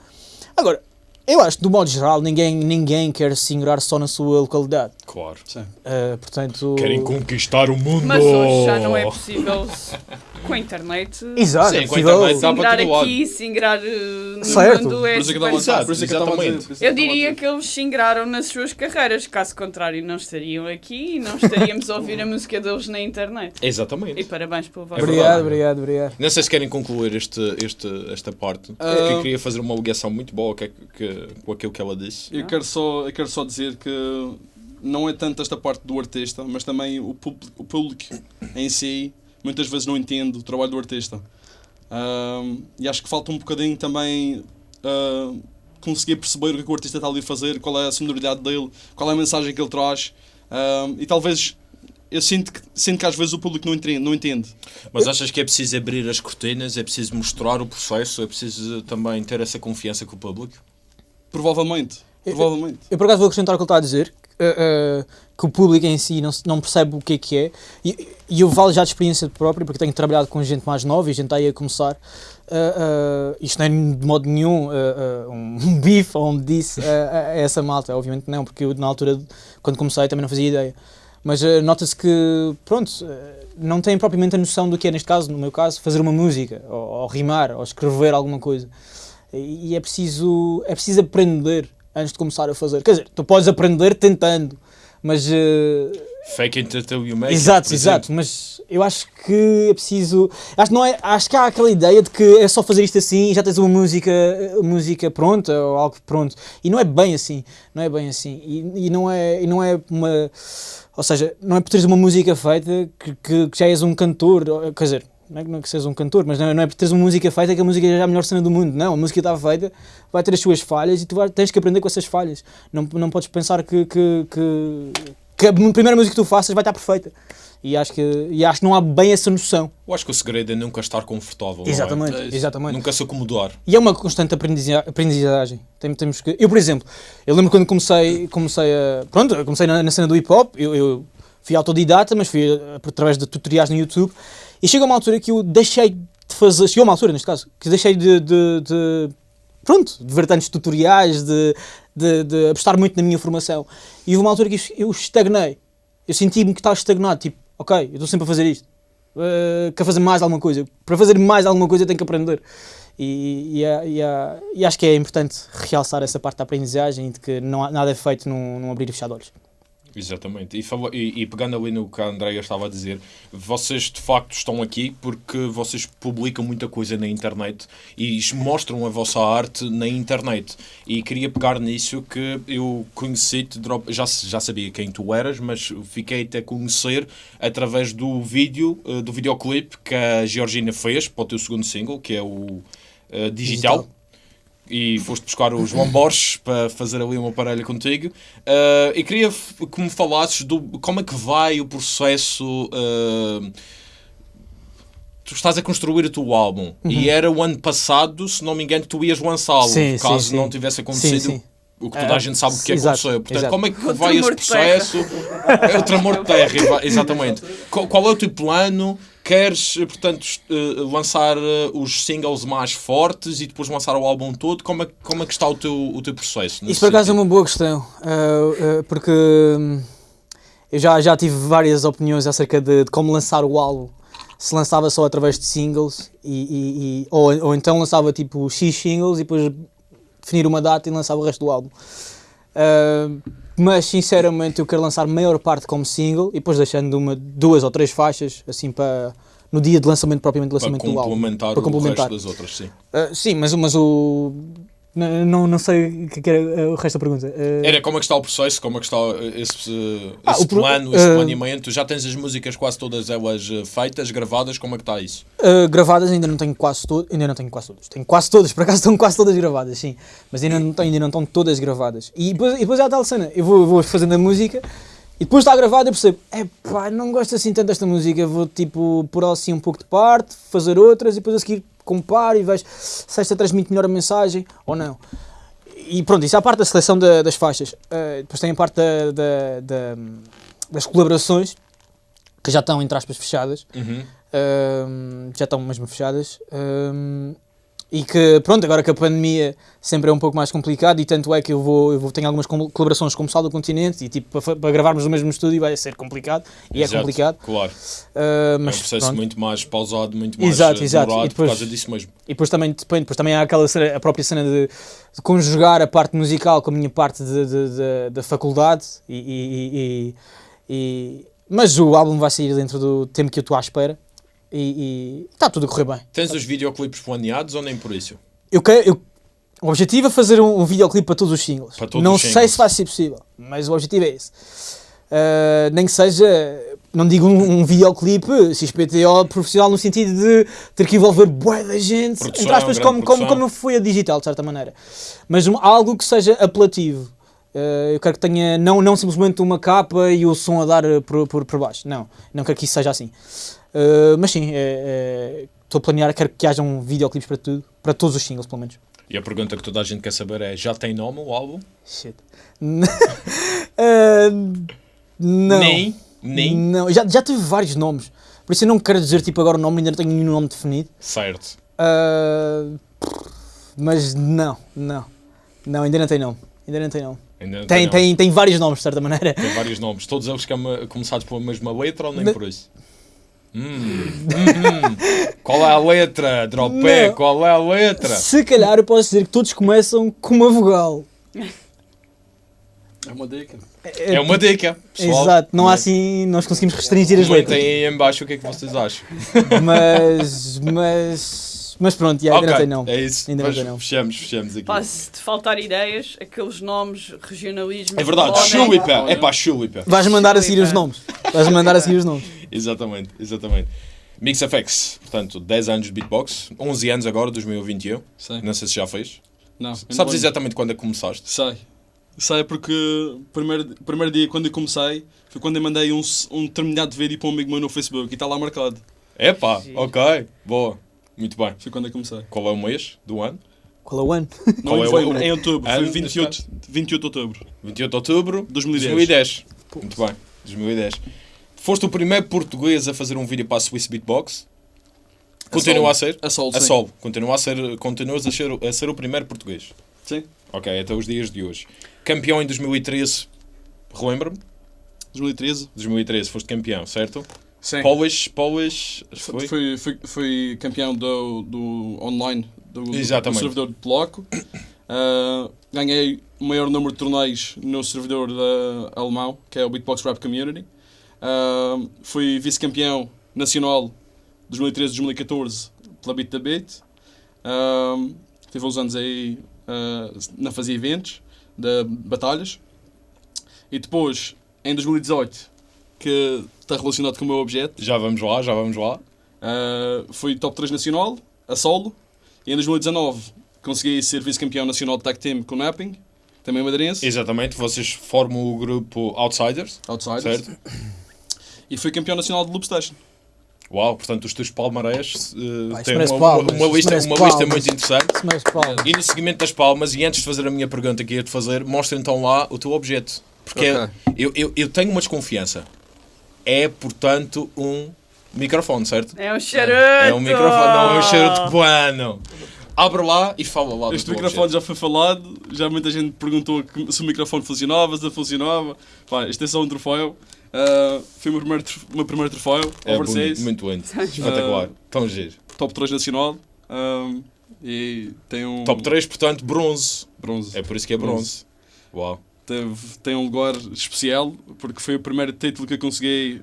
Speaker 1: Agora, eu acho que, do modo geral, ninguém, ninguém quer se ingrar só na sua localidade.
Speaker 2: Claro.
Speaker 1: Eh, portanto,
Speaker 2: Querem conquistar o mundo.
Speaker 3: Mas hoje já não é possível com a internet.
Speaker 1: Exato,
Speaker 2: Sim,
Speaker 1: é
Speaker 2: com a internet dá-
Speaker 3: Singrar
Speaker 2: para todo lado.
Speaker 3: aqui, singrar eh, no
Speaker 1: Certo.
Speaker 3: mundo é
Speaker 4: Por isso é que eu é eu dizer,
Speaker 3: diria que eles singraram nas suas carreiras, caso contrário não estariam aqui e não estaríamos a ouvir a música deles na internet. E
Speaker 2: Exatamente.
Speaker 3: parabéns pelo vosso
Speaker 2: É
Speaker 1: Obrigado, obrigado, obrigado.
Speaker 2: Não sei se querem concluir este, este, esta parte.
Speaker 4: Ah.
Speaker 2: porque eu queria fazer uma ligação muito boa que, que, com aquilo que ela disse.
Speaker 4: Eu quero, só, eu quero só dizer que não é tanto esta parte do artista, mas também o público, o público em si muitas vezes não entende o trabalho do artista. E acho que falta um bocadinho também ah, conseguir perceber o que, é que o artista está ali a fazer, qual é a sonoridade dele, qual é a mensagem que ele traz. E talvez eu sinto que, sinto que às vezes o público não entende. Não entende.
Speaker 2: Mas achas que é preciso abrir as cortinas, é preciso mostrar o processo, é preciso também ter essa confiança com o público?
Speaker 4: Provavelmente.
Speaker 1: Eu-
Speaker 4: Provavelmente.
Speaker 1: Eu por acaso vou acrescentar o que ele está a dizer, eh, eh, que o público em si não, não percebe o que é que é, e, e eu falo já de experiência própria, porque tenho trabalhado com gente mais nova e gente aí a começar. Eh, eh, isto não é de modo nenhum eh, um bife ou um disse a, essa malta, obviamente não, porque eu na altura, quando comecei, também não fazia ideia. Mas nota-se que, pronto, não têm propriamente a noção do que é, neste caso, no meu caso, fazer uma música, ou, ou rimar, ou escrever alguma coisa. E, e é preciso, é preciso aprender antes de começar a fazer. Quer dizer, tu podes aprender tentando, mas. eh,
Speaker 2: Fake it until you make
Speaker 1: exato, exato, mas eu acho que é preciso. Acho que, não é, acho que há aquela ideia de que é só fazer isto assim e já tens uma música, música pronta ou algo pronto. E não é bem assim. Não é bem assim. E, e não, é, e não é uma. Ou seja, não é por teres uma música feita que, que, que já és um cantor. Quer dizer, não é que não é que sejas um cantor, mas não é, não é por teres uma música feita que a música é a melhor cena do mundo. Não, a música está feita, vai ter as suas falhas e tu vai, tens que aprender com essas falhas. Não, não podes pensar que, que, que, que a primeira música que tu faças vai estar perfeita. E acho que, e acho que não há bem essa noção.
Speaker 2: Eu acho que o segredo é nunca estar confortável. é?
Speaker 1: Exatamente,
Speaker 4: É
Speaker 1: exatamente.
Speaker 2: Nunca se acomodar.
Speaker 1: E é uma constante aprendiza- aprendizagem. Tem- Temos que... Eu, por exemplo, eu lembro quando comecei, comecei a. Pronto, comecei na, na cena do hip hop, eu, eu fui autodidata, mas fui através de tutoriais no YouTube. E chega uma altura que eu deixei de fazer. Chegou uma altura, neste caso, que deixei de. de- de- pronto, de ver tantos tutoriais, de, de, de apostar muito na minha formação. E houve uma altura que eu- estagnei. Eu senti-me que estava estagnado, tipo, ok, eu estou sempre a fazer isto. Uh, quero fazer mais alguma coisa. Para fazer mais alguma coisa eu tenho que aprender. E, e, há- e há- e acho que é importante realçar essa parte da aprendizagem e de que não há, nada é feito num, num abrir e fechar de olhos.
Speaker 2: Exatamente. E, e- e pegando ali no que a Andrea estava a dizer, vocês de facto estão aqui porque vocês publicam muita coisa na internet e mostram a vossa arte na internet. E queria pegar nisso que eu conheci-te, já, já sabia quem tu eras, mas fiquei-te a conhecer através do vídeo, eh, do videoclipe que a Georgina fez para o teu segundo single, que é o eh, Digital.
Speaker 1: Digital.
Speaker 2: E foste buscar o João Borges para fazer ali uma parelha contigo. Uh, e queria que me falasses do como é que vai o processo. uh, tu estás a construir o teu álbum e era o ano passado, se não me engano, que tu ias lançá-lo,
Speaker 1: Uhum. Sim,
Speaker 2: caso
Speaker 1: sim, sim.
Speaker 2: não tivesse acontecido.
Speaker 1: Sim, sim.
Speaker 2: O que toda a
Speaker 1: Ah,
Speaker 2: gente sabe o que
Speaker 1: exato,
Speaker 2: aconteceu. Portanto,
Speaker 1: exato.
Speaker 2: como é que
Speaker 3: O
Speaker 2: vai esse processo? É o tremor de terra, exa- exatamente. Qual, qual é o teu plano? Queres, eh, portanto, eh, lançar eh, os singles mais fortes e depois lançar o álbum todo? Como é, como é que está o teu, o teu processo?
Speaker 1: Isso por acaso é uma boa questão, porque hum, eu já, já tive várias opiniões acerca de, de como lançar o álbum. Se lançava só através de singles, e, e- e- ou, ou então lançava tipo X singles e depois definir uma data e lançava o resto do álbum. Ah, mas sinceramente eu quero lançar a maior parte como single e depois deixando uma, duas ou três faixas assim para no dia de lançamento propriamente de
Speaker 2: para
Speaker 1: lançamento do álbum.
Speaker 2: complementar,
Speaker 1: Para complementar.
Speaker 2: o resto das outras, sim.
Speaker 1: Uh, sim, mas, mas o. Não, não, não sei o que é era uh, o resto da pergunta. Uh,
Speaker 2: Era como é que está o processo, como é que está uh, esse,
Speaker 1: Ah,
Speaker 2: esse
Speaker 1: o pro-
Speaker 2: plano, esse planeamento. Já tens as músicas quase todas elas feitas, gravadas, como é que está isso?
Speaker 1: Uh, gravadas ainda não tenho quase todas, ainda não tenho quase todas. Tenho quase todas, por acaso estão quase todas gravadas, sim. Mas ainda não, tenho- ainda não estão todas gravadas. E depois, e depois há a tal cena, eu vou, eu vou fazendo a música e depois está gravada e percebo, é pá, não gosto assim tanto desta música, vou tipo pôr assim um pouco de parte, fazer outras e depois a seguir comparo e vejo se esta transmite melhor a mensagem ou não. E pronto, isso é a parte da seleção da- das faixas. Uh, depois tem a parte da- da- da- das colaborações, que já estão, entre aspas, fechadas.
Speaker 2: Uhum.
Speaker 1: Um, já estão mesmo fechadas. Um, e que, pronto, agora que a pandemia sempre é um pouco mais complicado, e tanto é que eu vou, eu vou tenho algumas col- colaborações com o Sal do Continente, e tipo, para, para gravarmos no mesmo estúdio vai ser complicado, e
Speaker 2: Exato,
Speaker 1: é complicado.
Speaker 2: Claro.
Speaker 1: Uh,
Speaker 2: é um
Speaker 1: mas
Speaker 2: processo
Speaker 1: pronto.
Speaker 2: muito mais pausado, muito mais
Speaker 1: Exato, exato. E depois-
Speaker 2: por causa disso mesmo.
Speaker 1: E depois também, depende, depois também há aquela cena, a própria cena de, de conjugar a parte musical com a minha parte de- de- de- da faculdade, e, e- e- e- mas o álbum vai sair dentro do tempo que eu estou à espera, e e está tudo a correr bem.
Speaker 2: Tens os videoclipes planeados ou nem por isso?
Speaker 1: Eu quero, eu- o objetivo é fazer um, um videoclipe para todos os singles.
Speaker 2: Todos
Speaker 1: não
Speaker 2: os
Speaker 1: sei
Speaker 2: singles.
Speaker 1: se vai ser possível, mas o objetivo é esse. Uh, nem que seja, não digo um, um videoclipe XPTO profissional no sentido de ter que envolver bué da gente,
Speaker 2: Produção,
Speaker 1: entre aspas,
Speaker 2: grande
Speaker 1: como, como, como foi a digital, de certa maneira. Mas um- algo que seja apelativo. Uh, eu quero que tenha, não, não simplesmente uma capa e o som a dar uh, por, por, por baixo. Não, não quero que isso seja assim. Uh, mas sim, é- é- estou a planear, quero que haja um videoclipes para tudo, para todos os singles, pelo menos.
Speaker 2: E a pergunta que toda a gente quer saber é: já tem nome o álbum?
Speaker 1: Shit. Uh, não.
Speaker 2: Nem? Nem?
Speaker 1: Não. Já, já tive vários nomes. Por isso eu não quero dizer tipo agora o nome, ainda não tenho nenhum nome definido.
Speaker 2: Certo.
Speaker 1: Uh, mas não, não. Não, ainda não tem nome. Ainda não tem nome.
Speaker 2: Ainda não
Speaker 1: Tem,
Speaker 2: nome.
Speaker 1: tem, tem vários nomes, de certa maneira.
Speaker 2: Tem vários nomes. Todos eles que é começados pela mesma letra ou nem
Speaker 1: Ne-
Speaker 2: por isso? Hum, hum. Qual é a letra? Dropé,
Speaker 1: Não.
Speaker 2: qual é a letra?
Speaker 1: Se calhar eu posso dizer que todos começam com uma vogal.
Speaker 4: É uma dica.
Speaker 2: É uma dica. Pessoal,
Speaker 1: Exato, não há assim, nós conseguimos restringir as
Speaker 2: Comentem
Speaker 1: letras.
Speaker 2: aí em baixo o que é que vocês acham.
Speaker 1: Mas, mas, mas pronto, já, ainda não tem nome.
Speaker 2: é isso.
Speaker 1: Ainda não
Speaker 2: Mas
Speaker 1: tem nome.
Speaker 2: fechamos, fechamos aqui.
Speaker 3: Pá, se te faltar ideias, aqueles nomes, regionalismo.
Speaker 2: É verdade, Chulipa. É pá, Chulipa.
Speaker 1: Vais mandar a seguir os nomes. Vais mandar a seguir os nomes.
Speaker 2: Exatamente, exatamente. MixFX, portanto, 10 anos de beatbox, 11 anos agora, 2021.
Speaker 4: Sei.
Speaker 2: Não sei se já fez.
Speaker 4: Não.
Speaker 2: Sabes
Speaker 4: não-
Speaker 2: exatamente quando é que começaste?
Speaker 4: Sei. Sei porque o primeiro, primeiro dia quando eu comecei foi quando eu mandei um, um determinado vídeo para um amigo meu no Facebook e está lá marcado.
Speaker 2: Epá,
Speaker 3: Sim.
Speaker 2: ok, boa. Muito bem.
Speaker 4: Foi quando eu comecei.
Speaker 2: Qual é o mês do ano?
Speaker 1: Qual é o ano?
Speaker 4: Não,
Speaker 2: Qual é
Speaker 4: foi
Speaker 2: o-
Speaker 4: em outubro.
Speaker 2: ano
Speaker 4: Foi 28, 28 de outubro.
Speaker 2: 28 de outubro
Speaker 4: 2010.
Speaker 2: 2010. Muito bem, 2010. Foste o primeiro português a fazer um vídeo para a Swiss Beatbox. Continua a ser?
Speaker 4: A Sol,
Speaker 2: A
Speaker 4: sim.
Speaker 2: Sol. Continua a ser, continuas a ser, a ser o primeiro português.
Speaker 4: Sim.
Speaker 2: Ok, até os dias de hoje. Campeão em 2013. Relembra-me?
Speaker 4: 2013.
Speaker 2: 2013 foste campeão, certo?
Speaker 4: Sim.
Speaker 2: Polish, Polish, foi?
Speaker 4: Foi, foi, foi campeão do, do online, do, do servidor de Polaco. Ah, ganhei o maior número de torneios no servidor da alemão, que é o Beatbox Rap Community. Ah, fui vice-campeão nacional 2013-2014 pela Beat da Beat. Ah, tive uns anos aí ah, na fazer eventos, de batalhas. E depois, em 2018, que está relacionado com o meu objeto,
Speaker 2: Já vamos lá, já vamos lá.
Speaker 4: Uh, fui top 3 nacional, a solo, e em 2019 consegui ser vice-campeão nacional de tag team com o Napping, também madeirense,
Speaker 2: Exatamente, vocês formam o grupo Outsiders,
Speaker 4: outsiders,
Speaker 2: certo?
Speaker 4: e fui campeão nacional de Loop Station.
Speaker 2: Uau, portanto os teus palmarés uh, têm uma,
Speaker 1: palmas,
Speaker 2: uma, lista, uma lista muito interessante. E no seguimento das palmas, e antes de fazer a minha pergunta que ia te fazer, mostra então lá o teu objeto. Porque
Speaker 4: Ok.
Speaker 2: eu, eu, eu tenho uma desconfiança. É, portanto, um microfone, certo?
Speaker 3: É um charuto!
Speaker 2: É um microfone, não é um charuto bueno. Abre lá e fala lá
Speaker 4: Este microfone
Speaker 2: objeto.
Speaker 4: já foi falado, já muita gente perguntou se o microfone funcionava, se não funcionava. Pá, este é só um troféu. Uh, foi o meu primeiro, o meu primeiro troféu,
Speaker 2: É
Speaker 4: overseas,
Speaker 2: bonito, muito lindo. Espetacular. Tão giro.
Speaker 4: top 3 nacional. um, e tem um
Speaker 2: Top 3, portanto, bronze.
Speaker 4: bronze.
Speaker 2: É por isso que é bronze. Uau.
Speaker 4: Teve, tem um lugar especial porque foi o primeiro título que eu consegui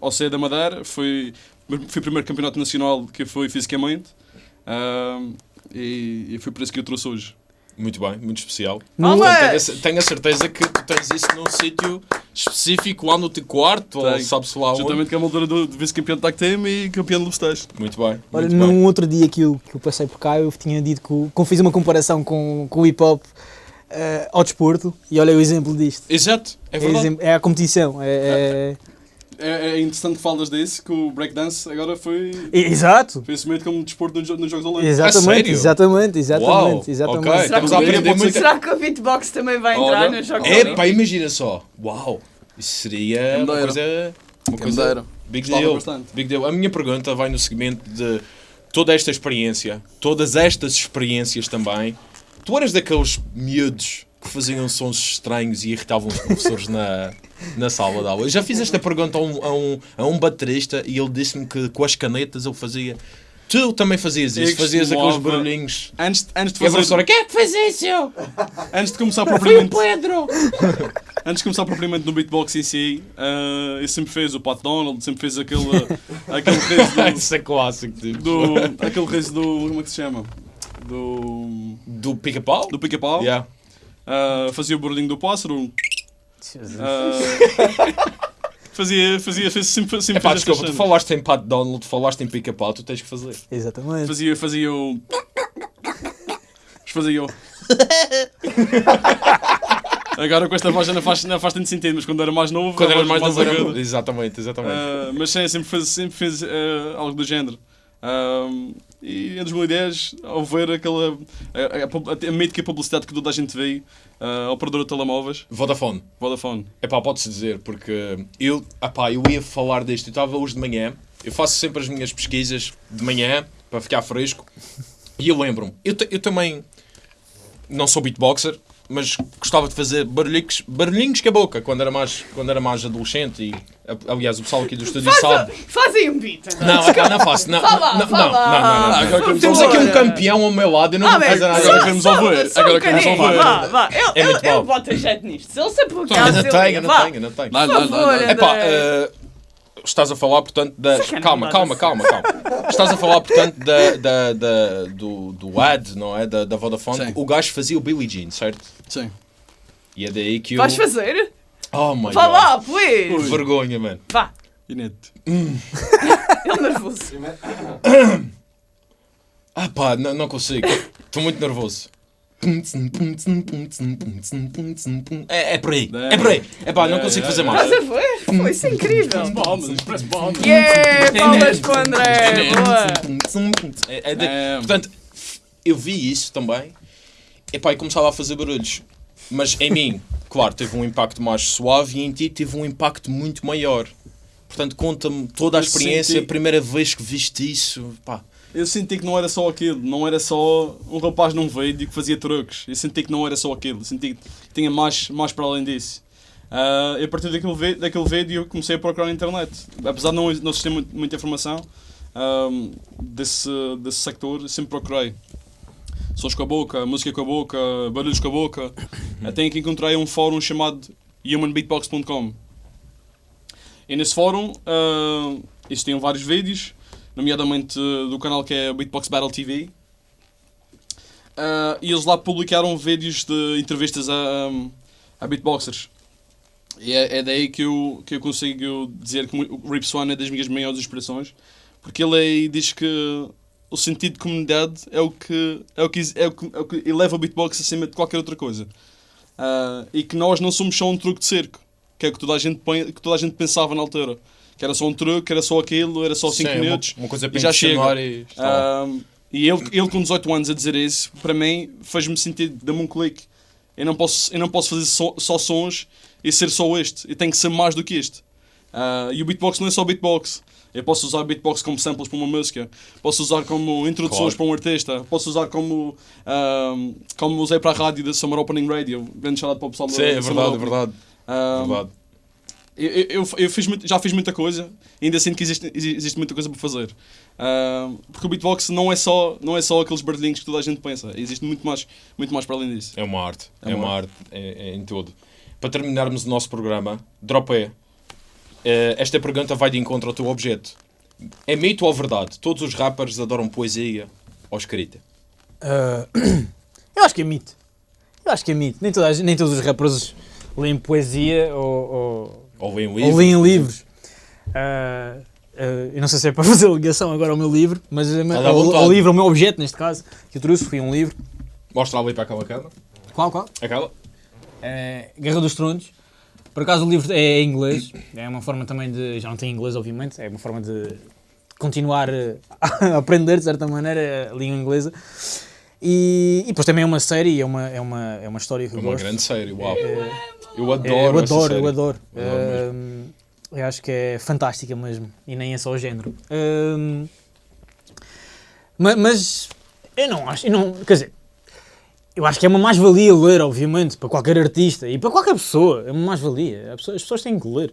Speaker 4: ao sair da Madeira. Foi, foi o primeiro campeonato nacional que fui fisicamente. Ahm, e, e foi por isso que eu trouxe hoje.
Speaker 2: Muito bem, muito especial.
Speaker 3: Olé!
Speaker 2: Portanto, tenho, a, ce- tenho a certeza que tu tens isso num sítio específico lá no teu quarto, ou
Speaker 4: Tenho.
Speaker 2: sabe-se lá onde.
Speaker 4: Juntamente com a moldura do, de vice-campeão de tag team e campeão de lobsteiros.
Speaker 2: Muito bem.
Speaker 1: Olha,
Speaker 2: muito
Speaker 1: num
Speaker 2: bem.
Speaker 1: outro dia que eu, que eu passei por cá, eu tinha dito que, eu fiz uma comparação com, com o hip eh, ao desporto e olha o exemplo disto.
Speaker 2: Exato, é
Speaker 1: É,
Speaker 2: verdade.
Speaker 1: é a competição. É,
Speaker 4: É, é interessante que falas disso, que o breakdance agora foi,
Speaker 1: é- Exato!
Speaker 4: foi assumido como desporto nos, nos Jogos Olímpicos.
Speaker 1: Exatamente,
Speaker 2: sério?
Speaker 1: exatamente, exatamente,
Speaker 2: Uau,
Speaker 1: exatamente.
Speaker 2: ok.
Speaker 3: Será que
Speaker 2: aprender muito.
Speaker 3: Será que o beatbox também vai entrar
Speaker 4: Olha,
Speaker 3: nos Jogos
Speaker 2: É,
Speaker 3: Olímpicos?
Speaker 2: pá, imagina só. Uau, isso seria uma coisa. Uma coisa. Big deal.
Speaker 4: bastante.
Speaker 2: Big deal. A minha pergunta vai no segmento de toda esta experiência, todas estas experiências também. Tu eras daqueles miúdos que faziam sons estranhos e irritavam os professores na, na sala de aula. Eu já fiz esta pergunta a um, a um, a um baterista e ele disse-me que com as canetas ele fazia. Tu também fazias isso,
Speaker 4: Eu
Speaker 2: fazias aqueles barulhinhos.
Speaker 4: Antes, antes, de
Speaker 2: E a
Speaker 4: fazer,
Speaker 2: professora, quem é que fez isso?
Speaker 4: antes de começar
Speaker 2: Foi o
Speaker 4: propriamente,
Speaker 2: Pedro!
Speaker 4: antes de começar propriamente no beatbox em si, ah, eu sempre fez o Pat Donald, sempre fez aquele, aquele riso
Speaker 2: Isso é clássico, tipo.
Speaker 4: do, do, aquele riso do, como é que se chama? Do,
Speaker 2: Do pica-pau?
Speaker 4: do pica-pau.
Speaker 2: Yeah.
Speaker 4: Ah, fazia o barulhinho do pássaro. Ah, fazia, fazia, fazia, sempre, sempre
Speaker 2: Epá, desculpa, tu falaste em Pat Donald, falaste em pica-pau, tu tens que fazer.
Speaker 1: Exatamente.
Speaker 4: Fazia, fazia o. Fazia o. Agora com esta voz já não faz, não faz tanto sentido, mas quando era mais novo.
Speaker 2: Quando
Speaker 4: a
Speaker 2: eras
Speaker 4: voz
Speaker 2: mais novo, era- Exatamente, exatamente.
Speaker 4: Ah, mas sim, sempre fez, sempre fez ah, algo do género. Ah, e em 2010, ao ver aquela. a, a, pub- a publicidade que toda a gente vê, a operadora de telemóveis,
Speaker 2: Vodafone.
Speaker 4: Vodafone.
Speaker 2: Epá, pode-se dizer, porque eu, epá, eu ia falar disto, eu estava hoje de manhã, eu faço sempre as minhas pesquisas de manhã, para ficar fresco, e eu lembro-me, eu, eu também não sou beatboxer, mas gostava de fazer barulhinhos, barulhinhos com a boca, quando era mais, quando era mais adolescente, e aliás o pessoal aqui do estúdio sabe.
Speaker 3: Fazem um beat.
Speaker 2: Não, epá, não faço, não,
Speaker 3: Fala,
Speaker 2: não, não, não,
Speaker 3: fala.
Speaker 2: não, não, não.
Speaker 4: agora queremos
Speaker 2: Temos aqui um campeão ao meu lado, eu não
Speaker 3: Ah,
Speaker 2: fazer nada agora.
Speaker 4: queremos ouvir, agora queremos ouvir.
Speaker 3: Vá, vá. Eu,
Speaker 2: É
Speaker 3: eu, eu boto jeito nisto. Se ele se por
Speaker 2: não
Speaker 3: ele-
Speaker 2: tenho, não
Speaker 3: vá.
Speaker 2: tenho, não tenho.
Speaker 4: Dá-lhe,
Speaker 3: favor.
Speaker 2: Epá, eh, estás a falar, portanto, da. Calma,
Speaker 3: nada
Speaker 2: calma,
Speaker 3: assim.
Speaker 2: calma, calma. Estás a falar, portanto, da, da, da- do, do ad, não é? Da, da Vodafone.
Speaker 4: Sim.
Speaker 2: O gajo fazia o Billie Jean, certo?
Speaker 4: Sim.
Speaker 2: E é daí que eu.
Speaker 3: Vais fazer?
Speaker 2: Oh my
Speaker 3: Vá
Speaker 2: god.
Speaker 3: lá, please.
Speaker 2: Vergonha, mano.
Speaker 3: Vá.
Speaker 4: Inédito.
Speaker 3: Ele nervoso.
Speaker 2: Ah pá, não, não consigo. Estou muito nervoso. É, é por aí, é por aí. É pá, não consigo fazer mais.
Speaker 3: Estás a ver? Foi isso é incrível.
Speaker 4: Palmas, express palmas.
Speaker 3: Yeah, palmas para o André. Boa.
Speaker 2: É, é de-
Speaker 4: É.
Speaker 2: Portanto, eu vi isso também epá, e começava a fazer barulhos. Mas em mim, claro, teve um impacto mais suave e em ti teve um impacto muito maior. Portanto, conta-me toda a experiência, a primeira vez que viste isso. Pá,
Speaker 4: Eu senti que não era só aquilo, não era só um rapaz num vídeo que fazia truques. Eu senti que não era só aquilo, eu senti que tinha mais, mais para além disso. Ah, e a partir daquele, daquele vídeo eu comecei a procurar na internet. Apesar de não, não existir muita informação ahm, desse, desse sector, sempre procurei. Sons com a boca, música com a boca, barulhos com a boca. Até que encontrei um fórum chamado humanbeatbox.com. E nesse fórum ah, existiam vários vídeos, nomeadamente uh, do canal que é Beatbox Battle TV. Ah, e eles lá publicaram vídeos de entrevistas a, a beatboxers. E é, é daí que eu, que eu consigo dizer que o Rip Swan é das minhas maiores inspirações, porque ele aí diz que o sentido de comunidade é o que, é o que, é o que, é o que eleva o beatbox acima de qualquer outra coisa. Ah, e que nós não somos só um truque de cerco, que é o que toda a gente, que toda a gente pensava na altura. Que era só um truque, era só aquilo, era só 5
Speaker 2: sim,
Speaker 4: minutos.
Speaker 2: Uma, uma coisa
Speaker 4: e
Speaker 2: para
Speaker 4: já chega.
Speaker 2: e.
Speaker 4: Um, e ele, ele com 18 anos a dizer isso, para mim, fez-me sentir, dá-me um clique. Eu não posso, eu não posso fazer só, só sons e ser só este. Eu tenho que ser mais do que este. Ah, e o beatbox não é só beatbox. Eu posso usar beatbox como samples para uma música, posso usar como introduções
Speaker 2: Claro.
Speaker 4: para um artista, posso usar como, como usei para a rádio da Summer Opening Radio. Grande shout para o pessoal da
Speaker 2: Sim, é
Speaker 4: Summer
Speaker 2: verdade, é verdade. Verdade.
Speaker 4: Eu, eu, eu fiz muito- já fiz muita coisa ainda sinto que existe, existe muita coisa para fazer. Ah, porque o beatbox não é, só, não é só aqueles barulhinhos que toda a gente pensa. Existe muito mais, muito mais para além disso.
Speaker 2: É uma arte, é,
Speaker 4: É
Speaker 2: uma arte é, é em todo. Para terminarmos o nosso programa, drop é. Eh, esta pergunta vai de encontro ao teu objeto. É mito ou verdade? Todos os rappers adoram poesia ou escrita?
Speaker 1: Ah, eu acho que é mito. Eu acho que é mito. Nem, toda nem todos os rappers leem poesia ou, ou,
Speaker 2: Ou leem um
Speaker 1: ou livros. Ah, ah, eu não sei se é para fazer ligação agora ao meu livro, mas
Speaker 2: vontade.
Speaker 1: ao livro, ao meu objeto neste caso, que eu trouxe, foi um livro.
Speaker 2: Mostra ali para aquela câmara.
Speaker 1: Qual, qual?
Speaker 2: Aquela.
Speaker 1: É Guerra dos Tronos. Por acaso o livro é em inglês, é uma forma também de. Já não tem inglês, obviamente, é uma forma de continuar eh, a aprender, de certa maneira, a língua inglesa. E, e depois também é uma série, é uma, é uma, é uma história que
Speaker 2: É
Speaker 1: eu
Speaker 2: uma
Speaker 1: gosto.
Speaker 2: grande série, uau.
Speaker 1: É,
Speaker 2: Eu adoro
Speaker 1: é, eu
Speaker 2: essa
Speaker 1: adoro,
Speaker 2: série.
Speaker 1: eu adoro.
Speaker 2: Adoro mesmo.
Speaker 1: Ahm, eu acho que é fantástica mesmo, e nem é só o género. Mas, eu não acho, eu não, quer dizer, eu acho que é uma mais-valia ler, obviamente, para qualquer artista e para qualquer pessoa, é uma mais-valia. As pessoas, as pessoas têm que ler.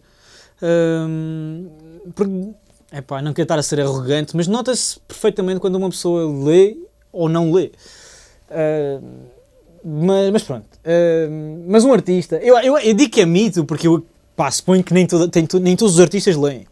Speaker 1: Ahm, porque, epá, não quero estar a ser arrogante, mas nota-se perfeitamente quando uma pessoa lê ou não lê. Ahm, mas, mas pronto. Ahm, mas um artista, eu, eu, eu digo que é mito porque eu pá, suponho que nem, toda, tem nem todos os artistas leem.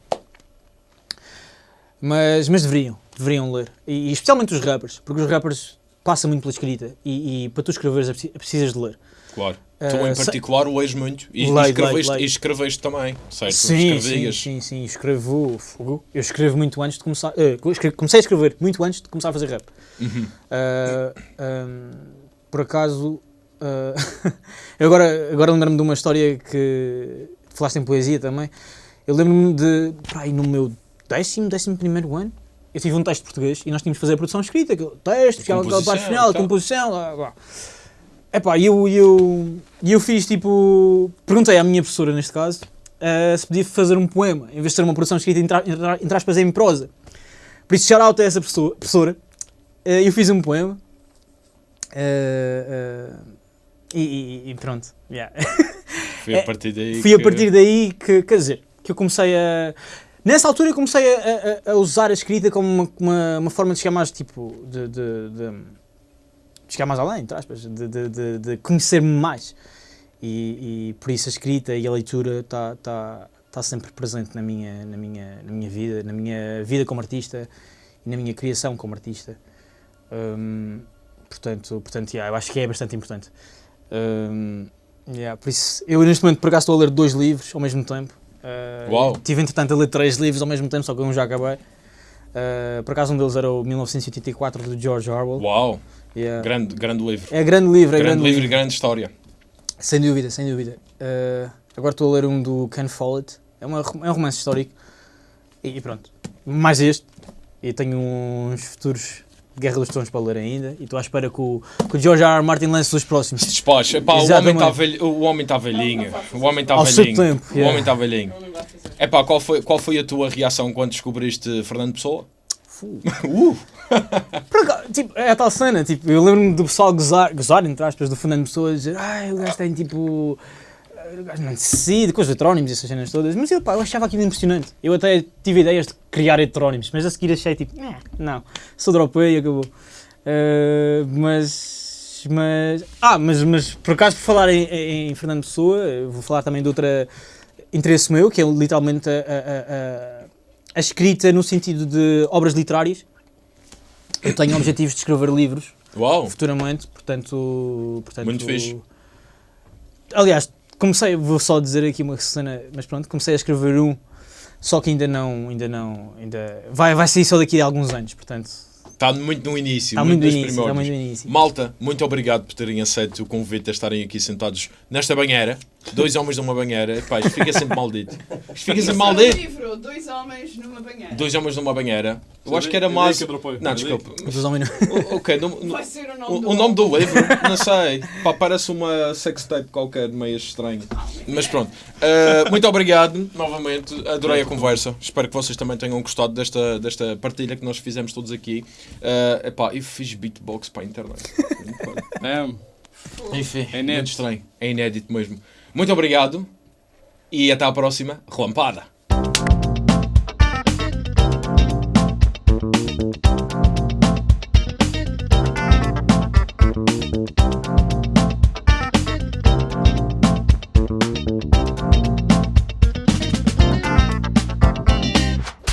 Speaker 1: Mas, mas deveriam, deveriam ler. E, e especialmente os rappers, porque os rappers passam muito pela escrita e, e para tu escreveres é preci- precisas de ler.
Speaker 2: Claro. Tu em
Speaker 1: se-
Speaker 2: particular lês muito. E,
Speaker 1: Leio,
Speaker 2: escreveste,
Speaker 1: leio, leio.
Speaker 2: escreveste também, certo?
Speaker 1: Sim, sim,
Speaker 2: Escrevias.
Speaker 1: sim, sim, escrevo, fogo. Eu escrevo muito antes de começar. eh, escre- comecei a escrever muito antes de começar a fazer rap.
Speaker 2: Uhum.
Speaker 1: Ah, ahm, por acaso, eu agora, agora lembro-me de uma história que falaste em poesia também. Eu lembro-me de, pá, aí no meu décimo, décimo primeiro ano, eu tive um texto de português e nós tínhamos de fazer a produção escrita, aquele texto, aquela, aquela
Speaker 2: Composição,
Speaker 1: parte final, a composição, lá, lá. Epá, e eu, eu, eu fiz tipo. Perguntei à minha professora, neste caso, eh, se podia fazer um poema, em vez de ser uma produção escrita entre, aspas em prosa. Por isso, shout out a essa professora. professora. Eh, eu fiz um poema. eh, e, e- pronto. yeah.
Speaker 2: Foi a
Speaker 1: É,
Speaker 2: partir daí.
Speaker 1: Fui a
Speaker 2: que-
Speaker 1: partir daí que, quer dizer, que eu comecei a. Nessa altura eu comecei a, a- a usar a escrita como uma, uma, uma forma de chegar mais, tipo, de, de, de chegar mais além, entre aspas, de, de, de, de conhecer-me mais. E, e por isso a escrita e a leitura está tá, tá sempre presente na minha, na, minha, na minha vida, na minha vida como artista e na minha criação como artista. Hum, portanto, portanto yeah, eu acho que é bastante importante. Hum, yeah, por isso, eu neste momento por acaso estou a ler dois livros ao mesmo tempo. Uh,
Speaker 2: Uau.
Speaker 1: Tive entretanto a ler três livros ao mesmo tempo, só que um já acabei. Uh, por acaso um deles era o 1984 do George Orwell.
Speaker 2: Uau,
Speaker 1: Yeah.
Speaker 2: grande, grande livro.
Speaker 1: É grande livro, é
Speaker 2: grande,
Speaker 1: grande,
Speaker 2: livro
Speaker 1: livro.
Speaker 2: e grande história.
Speaker 1: Sem dúvida, sem dúvida. Uh, agora estou a ler um do Ken Follett. É, uma, é um romance histórico. E, e pronto. Mais este. E tenho uns futuros Guerra dos Tronos para ler ainda. E estou à espera que o, que o George R. R. Martin lance os próximos.
Speaker 2: Se despacha. Epá, o homem está velho, o homem tá velhinho. O homem está velhinho.
Speaker 1: tempo,
Speaker 2: O
Speaker 1: yeah.
Speaker 2: homem está velhinho. Epá, qual foi, qual foi a tua reação quando descobriste Fernando Pessoa? Uh,
Speaker 1: tipo, é a tal cena, tipo, eu lembro-me do pessoal gozar, gozar, entre aspas, do Fernando Pessoa, dizer, ai, o gajo tem tipo. O gajo não decide, com os heterónimos e essas cenas todas. Mas eu, pá, eu achava aquilo impressionante. Eu até tive ideias de criar heterónimos, mas a seguir achei tipo, "Eh, não, só dropei e acabou. Eh, mas. Mas. Ah, mas, mas por acaso, por falar em, em- Fernando Pessoa, vou falar também de outra interesse meu, que é literalmente a, a- a- a- a escrita no sentido de obras literárias. Eu tenho objetivos de escrever livros
Speaker 2: uau,
Speaker 1: futuramente, portanto. portanto
Speaker 2: Muito fixe.
Speaker 1: Aliás, comecei, vou só dizer aqui uma cena, mas pronto, comecei a escrever um, só que ainda não, ainda não, ainda vai, vai sair só daqui a alguns anos, portanto.
Speaker 2: está muito no início.
Speaker 1: Está muito
Speaker 2: nos
Speaker 1: início, está muito no início.
Speaker 2: Malta, muito obrigado por terem aceito o convite de estarem aqui sentados nesta banheira. Dois homens numa banheira. Epá, isto fica sempre maldito. Isto fica sempre
Speaker 3: é
Speaker 2: maldito.
Speaker 3: livro, dois homens numa banheira.
Speaker 2: Dois homens numa banheira. Eu acho que era mais. Não, desculpa.
Speaker 1: Os homens
Speaker 2: O- Ok,
Speaker 3: Vai ser o nome do
Speaker 2: o nome do livro, não sei. Pá, parece uma sextape qualquer, meio estranho. Mas pronto. Uh, muito obrigado novamente. Adorei a conversa. Espero que vocês também tenham gostado desta, desta partilha que nós fizemos todos aqui. Uh, epá, eu fiz beatbox para a internet.
Speaker 4: É,
Speaker 2: Enfim,
Speaker 4: É
Speaker 2: é
Speaker 4: inédito.
Speaker 2: muito estranho. É inédito mesmo. Muito obrigado e até à próxima.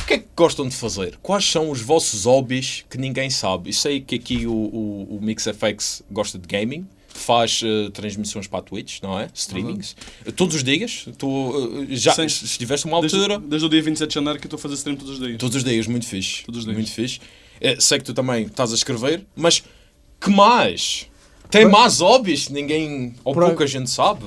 Speaker 2: Que é gostam de fazer? Quais são os vossos hobbies que ninguém sabe? Eu sei que aqui o, o, o MixFX gosta de gaming, faz eh, transmissões para a Twitch, não é? Streamings. Todos os dias. Tu eh, já
Speaker 4: Sim.
Speaker 2: estiveste uma
Speaker 4: Desde,
Speaker 2: altura.
Speaker 4: desde o dia 27 de janeiro que estou a fazer stream todos os dias.
Speaker 2: Todos os dias, muito fixe.
Speaker 4: Todos os dias.
Speaker 2: Muito fixe. Eh, sei que tu também estás a escrever, mas que mais? Tem mais hobbies ninguém ou pouca gente sabe?